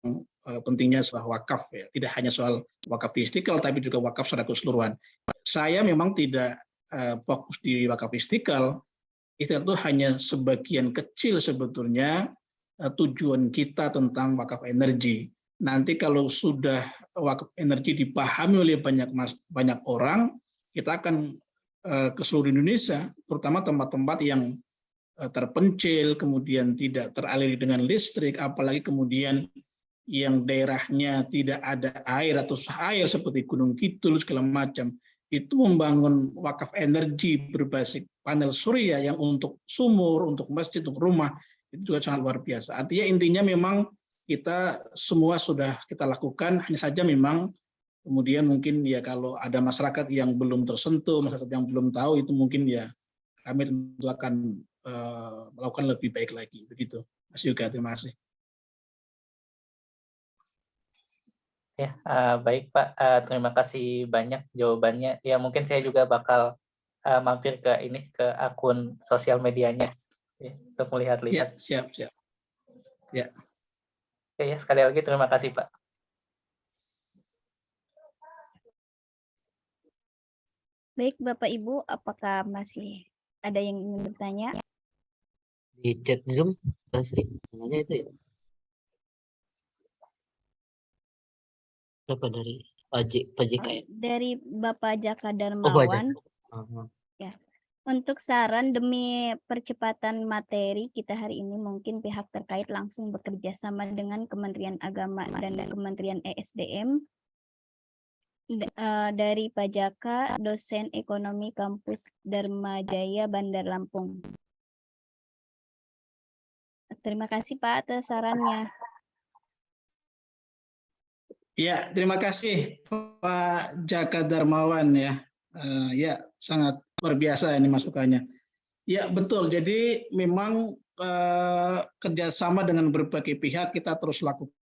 eh, pentingnya sebuah wakaf ya. Tidak hanya soal wakaf di tapi juga wakaf secara keseluruhan. Saya memang tidak eh, fokus di wakaf istiqlal istiqlal itu hanya sebagian kecil sebetulnya eh, tujuan kita tentang wakaf energi nanti kalau sudah wakaf energi dipahami oleh banyak banyak orang kita akan eh, ke seluruh Indonesia terutama tempat-tempat yang eh, terpencil kemudian tidak teraliri dengan listrik apalagi kemudian yang daerahnya tidak ada air atau air seperti Gunung Kidul segala macam itu membangun wakaf energi berbasis panel surya yang untuk sumur, untuk masjid, untuk rumah itu juga sangat luar biasa. Artinya intinya memang kita semua sudah kita lakukan, hanya saja memang kemudian mungkin ya kalau ada masyarakat yang belum tersentuh, masyarakat yang belum tahu itu mungkin ya kami tentu akan eh, melakukan lebih baik lagi. Begitu, Mas Yuga. Terima kasih. Ya, eh, baik Pak. Eh, terima kasih banyak jawabannya. Ya, mungkin saya juga bakal eh, mampir ke ini ke akun sosial medianya ya, untuk Ya, melihat-lihat. siap, siap. Ya. Oke ya, sekali lagi terima kasih Pak. Baik, Bapak Ibu, apakah masih ada yang ingin bertanya? Di chat Zoom, Basri, nanya itu ya. Siapa dari Pak J, Pak JK ya? Dari Bapak Jaka Oh, Pak Darmawan. JK. Aha. Untuk saran demi percepatan materi kita hari ini mungkin pihak terkait langsung bekerja sama dengan Kementerian Agama dan Kementerian ESDM eh, dari Pajaka dosen ekonomi kampus Dharma Jaya Bandar Lampung. Terima kasih Pak atas sarannya. Ya, terima kasih Pak Jaka Darmawan ya. Eh, ya, sangat luar biasa ini masukannya. Ya, betul. Jadi memang eh, kerjasama dengan berbagai pihak kita terus lakukan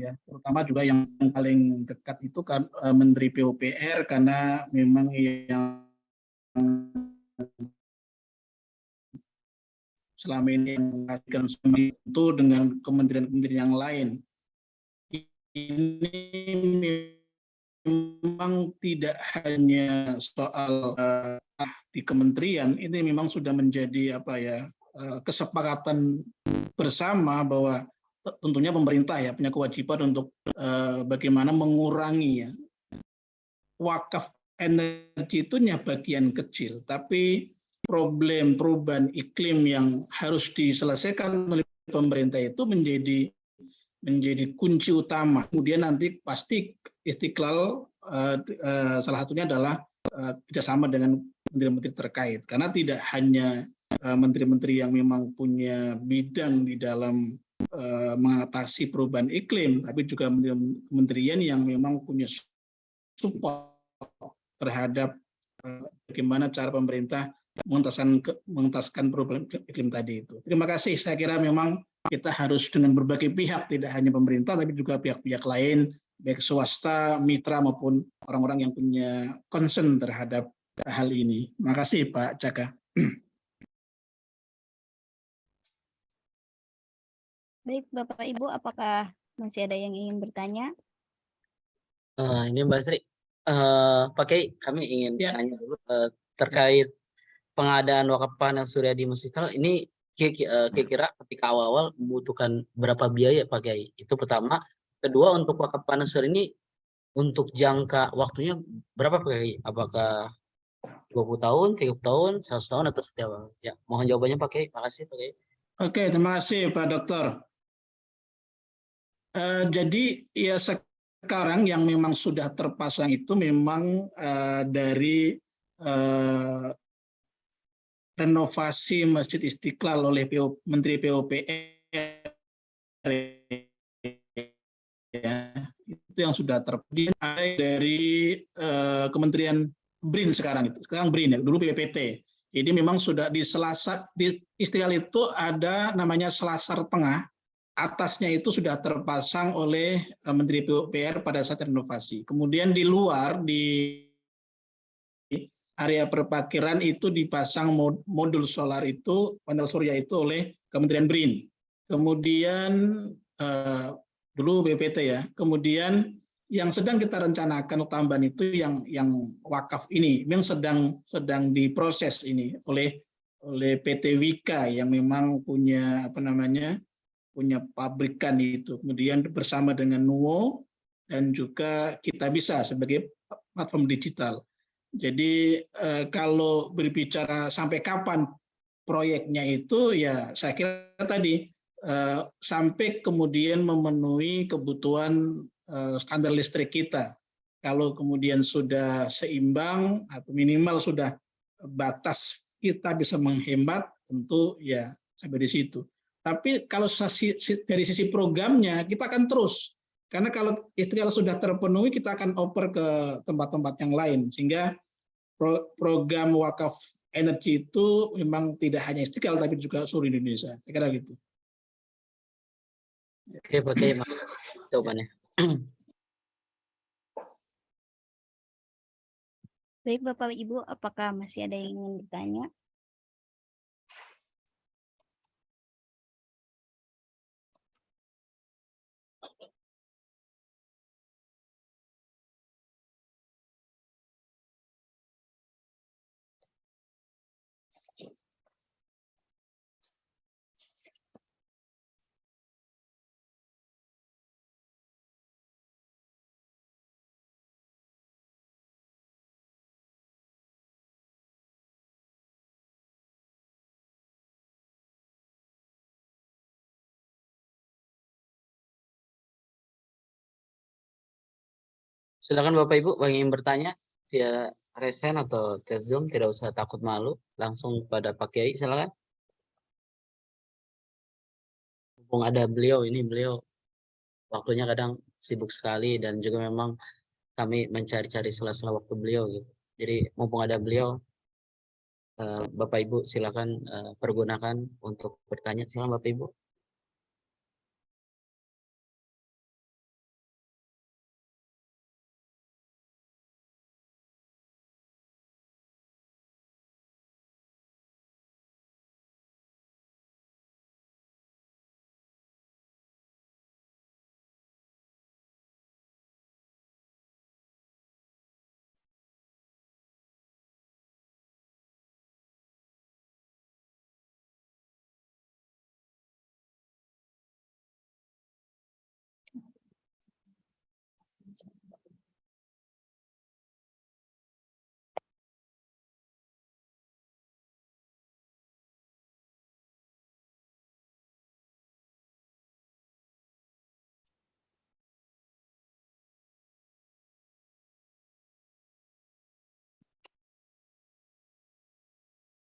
ya. Terutama juga yang paling dekat itu kan eh, Menteri PUPR karena memang yang selama ini menghasilkan itu dengan kementerian-kementerian yang lain ini memang tidak hanya soal uh, di kementerian, ini memang sudah menjadi apa ya uh, kesepakatan bersama bahwa tentunya pemerintah ya punya kewajiban untuk uh, bagaimana mengurangi ya wakaf energi itu bagian kecil, tapi problem perubahan iklim yang harus diselesaikan oleh pemerintah itu menjadi menjadi kunci utama. Kemudian nanti pasti Istiqlal uh, uh, salah satunya adalah uh, kerjasama dengan menteri-menteri terkait. Karena tidak hanya menteri-menteri yang memang punya bidang di dalam mengatasi perubahan iklim, tapi juga kementerian yang memang punya support terhadap bagaimana cara pemerintah mengentaskan mengentaskan perubahan iklim tadi itu. Terima kasih. Saya kira memang kita harus dengan berbagai pihak, tidak hanya pemerintah, tapi juga pihak-pihak lain, baik swasta, mitra, maupun orang-orang yang punya concern terhadap hal ini. Terima kasih Pak Jaka. Baik, Bapak Ibu, apakah masih ada yang ingin bertanya? Uh, ini Mbak Sri, uh, Pak Kiai, kami ingin Ya. tanya dulu uh, terkait pengadaan wakaf panel surya di Masjid ini eh, kira-kira ketika awal-awal membutuhkan berapa biaya Pak Kiai? Itu pertama. Kedua untuk wakaf panel surya ini untuk jangka waktunya berapa Pak Kiai? Apakah 20 tahun, 30 tahun, 100 tahun atau seperti apa? Ya, mohon jawabannya Pak Kiai. Makasih Pak Kiai. Oke, terima kasih Pak Dokter. Uh, jadi ya sekarang yang memang sudah terpasang itu memang uh, dari uh, renovasi Masjid Istiqlal oleh PO, Menteri PUPR ya, itu yang sudah terpilih dari uh, Kementerian BRIN sekarang itu. Sekarang BRIN ya dulu PPT jadi memang sudah di selasa di Istiqlal itu ada namanya selasar tengah. Atasnya itu sudah terpasang oleh uh, Menteri PUPR pada saat renovasi. Kemudian di luar di area perparkiran itu dipasang modul solar itu, panel surya itu oleh Kementerian BRIN. Kemudian eh, dulu BPT ya. Kemudian yang sedang kita rencanakan tambahan itu yang yang wakaf ini memang sedang sedang diproses ini oleh oleh PT Wika yang memang punya apa namanya punya pabrikan itu kemudian bersama dengan Nuo dan juga kita bisa sebagai platform digital jadi eh, kalau berbicara sampai kapan proyeknya itu ya saya kira tadi sampai kemudian memenuhi kebutuhan eh, standar listrik kita. Kalau kemudian sudah seimbang atau minimal sudah batas kita bisa menghemat tentu ya sampai di situ. Tapi kalau dari sisi programnya kita akan terus karena kalau istiqlal sudah terpenuhi kita akan oper ke tempat-tempat yang lain sehingga program wakaf energi itu memang tidak hanya Istiqlal tapi juga seluruh Indonesia. Saya kira gitu. Oke, Oke, jawabannya. Baik, Bapak Ibu, apakah masih ada yang ingin bertanya? Silakan Bapak Ibu bagi yang bertanya via resen atau chat Zoom tidak usah takut malu, langsung pada Pak Kiai silakan. Mumpung ada beliau ini beliau waktunya kadang sibuk sekali dan juga memang kami mencari-cari sela-sela waktu beliau gitu. Jadi mumpung ada beliau eh, Bapak Ibu silakan eh, pergunakan untuk bertanya. Silakan Bapak Ibu.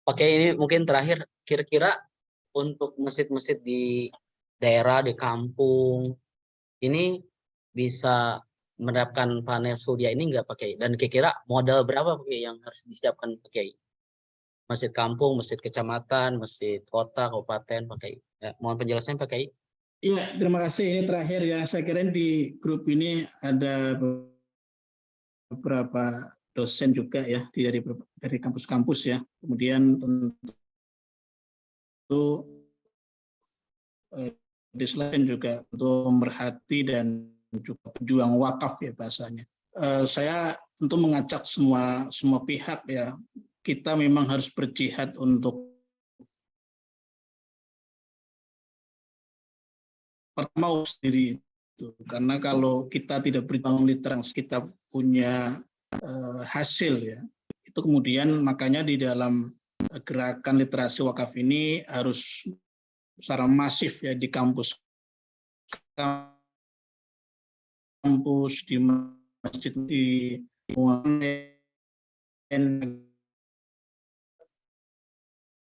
Oke, ini mungkin terakhir kira-kira untuk masjid-masjid di daerah di kampung ini bisa menerapkan panel surya ini enggak pakai dan kira-kira modal berapa pakai yang harus disiapkan pakai masjid kampung, masjid kecamatan, masjid kota, kabupaten pakai. Ya, mohon penjelasan pakai. Iya, terima kasih. Ini terakhir ya. Saya kira di grup ini ada beberapa dosen juga ya dari dari kampus-kampus ya. Kemudian tentu eh, selain juga untuk memerhati dan juga pejuang wakaf ya bahasanya. Eh, saya tentu mengajak semua semua pihak ya kita memang harus berjihad untuk pertama sendiri itu karena kalau kita tidak berjuang literasi kita punya uh, hasil ya. Itu kemudian makanya di dalam gerakan literasi wakaf ini harus secara masif ya di kampus. Kampus di masjid di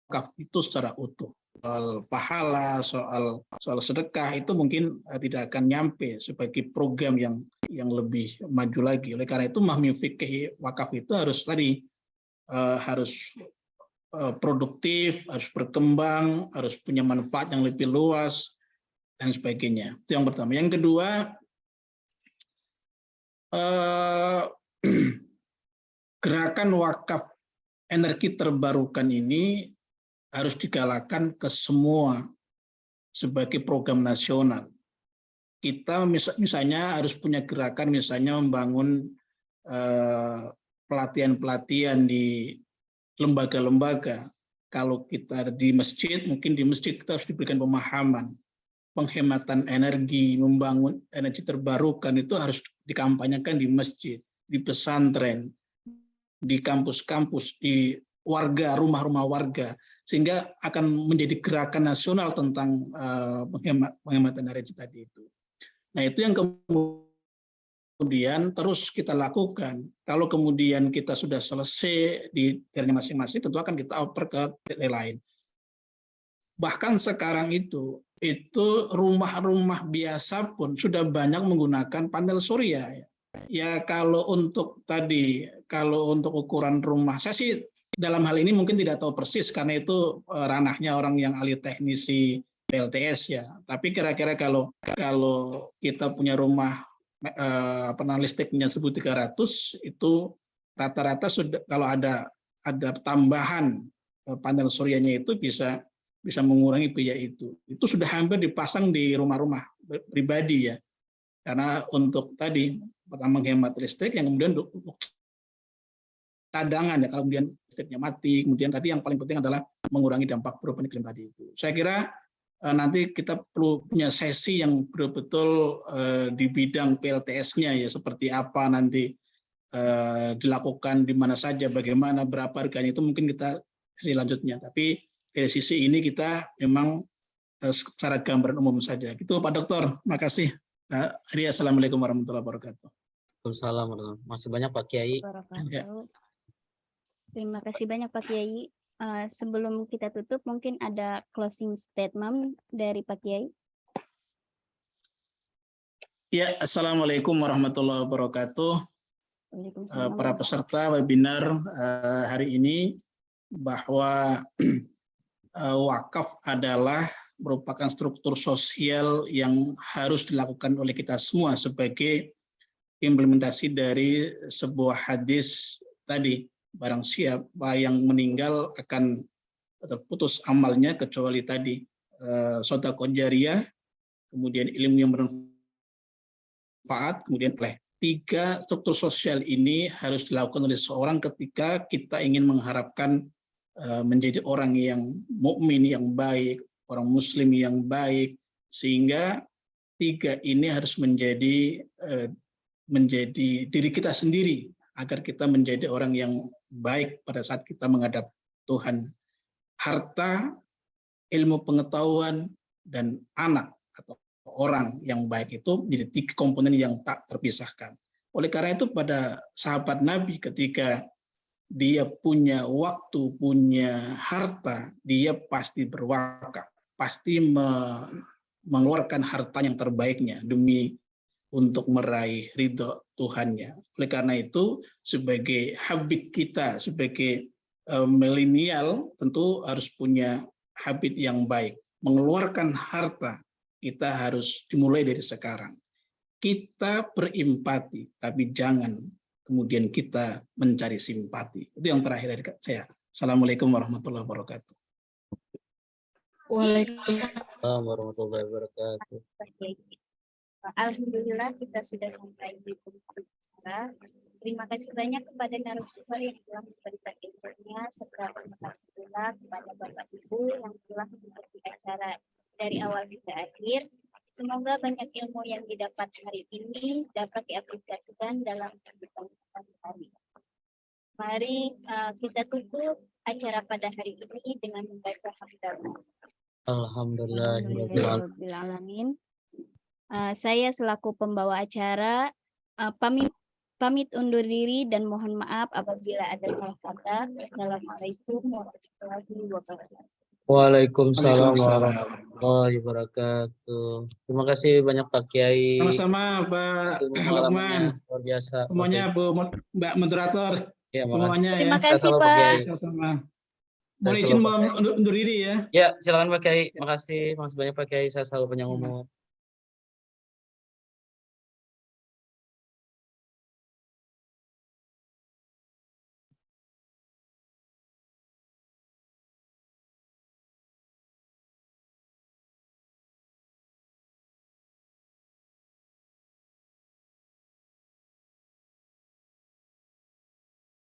wakaf itu secara utuh. Soal pahala soal soal sedekah itu mungkin eh, tidak akan nyampe sebagai program yang yang lebih maju lagi. Oleh karena itu mahmi fikih wakaf itu harus tadi uh, harus uh, produktif harus berkembang harus punya manfaat yang lebih luas dan sebagainya. Itu yang pertama. Yang kedua uh, gerakan wakaf energi terbarukan ini harus digalakan ke semua sebagai program nasional. Kita misalnya harus punya gerakan misalnya membangun eh, pelatihan-pelatihan di lembaga-lembaga. Kalau kita di masjid, mungkin di masjid kita harus diberikan pemahaman. Penghematan energi, membangun energi terbarukan itu harus dikampanyekan di masjid, di pesantren, di kampus-kampus, di warga, rumah-rumah warga, sehingga akan menjadi gerakan nasional tentang penghemat, penghematan energi tadi itu. Nah itu yang kemudian terus kita lakukan. Kalau kemudian kita sudah selesai di daerahnya masing-masing, tentu akan kita oper ke daerah lain. Bahkan sekarang itu, itu rumah-rumah biasa pun sudah banyak menggunakan panel surya. Ya kalau untuk tadi, kalau untuk ukuran rumah, saya sih dalam hal ini mungkin tidak tahu persis karena itu eh, ranahnya orang yang ahli teknisi PLTS ya. Tapi kira-kira kalau kalau kita punya rumah eh, apa listriknya 1300 itu rata-rata sudah kalau ada ada tambahan eh, panel suryanya itu bisa bisa mengurangi biaya itu. Itu sudah hampir dipasang di rumah-rumah pribadi ya. Karena untuk tadi pertama menghemat listrik yang kemudian untuk cadangan ya kalau kemudian listriknya mati. Kemudian tadi yang paling penting adalah mengurangi dampak perubahan iklim tadi itu. Saya kira nanti kita perlu punya sesi yang betul-betul eh, di bidang PLTS-nya ya seperti apa nanti eh, dilakukan di mana saja, bagaimana, berapa harganya itu mungkin kita sesi lanjutnya. Tapi dari sisi ini kita memang secara gambaran umum saja. Gitu Pak Dokter, makasih. Assalamualaikum warahmatullahi wabarakatuh. Waalaikumsalam. Masih banyak Pak Kiai. Ya. Terima kasih banyak Pak Kiai. Uh, sebelum kita tutup, mungkin ada closing statement dari Pak Kiai. Ya, Assalamualaikum warahmatullahi wabarakatuh. Uh, para peserta webinar uh, hari ini bahwa uh, wakaf adalah merupakan struktur sosial yang harus dilakukan oleh kita semua sebagai implementasi dari sebuah hadis tadi barang siapa yang meninggal akan terputus amalnya kecuali tadi uh, sodako jariah, kemudian ilmu yang bermanfaat, kemudian oleh tiga struktur sosial ini harus dilakukan oleh seorang ketika kita ingin mengharapkan uh, menjadi orang yang mukmin yang baik, orang muslim yang baik, sehingga tiga ini harus menjadi uh, menjadi diri kita sendiri agar kita menjadi orang yang baik pada saat kita menghadap Tuhan. Harta, ilmu pengetahuan, dan anak atau orang yang baik itu menjadi tiga komponen yang tak terpisahkan. Oleh karena itu pada sahabat Nabi ketika dia punya waktu, punya harta, dia pasti berwakaf, pasti mengeluarkan harta yang terbaiknya demi untuk meraih ridho Tuhannya. Oleh karena itu, sebagai habit kita, sebagai uh, milenial, tentu harus punya habit yang baik. Mengeluarkan harta, kita harus dimulai dari sekarang. Kita berempati, tapi jangan kemudian kita mencari simpati. Itu yang terakhir dari saya. Assalamualaikum warahmatullahi wabarakatuh. Waalaikumsalam warahmatullahi wabarakatuh. Alhamdulillah kita sudah sampai di penghujung acara. Terima kasih banyak kepada narasumber yang telah memberikan infonya serta terima kasih pula kepada Bapak Ibu yang telah mengikuti acara dari awal hingga akhir. Semoga banyak ilmu yang didapat hari ini dapat diaplikasikan dalam kehidupan sehari-hari. Mari uh, kita tutup acara pada hari ini dengan membaca hamdalah. Alhamdulillahirabbil Rabbil alamin. Uh, saya selaku pembawa acara uh, pamit pamit undur diri dan mohon maaf apabila ada salah kata. Assalamualaikum warahmatullahi wabarakatuh. Waalaikumsalam Waalaikumsalam. warahmatullahi wabarakatuh. Terima kasih banyak Pak Kiai. Sama-sama Pak Lukman. luar biasa. Semuanya. Bu Mbak Moderator, Ya, makasih. semuanya ya. Terima kasih Pak. Kiai. Sama-sama. Dan Mohon izin selalu mau undur, undur diri ya. Ya, silakan Pak Kiai. Makasih, makasih banyak Pak Kiai. Saya selalu panjang umur.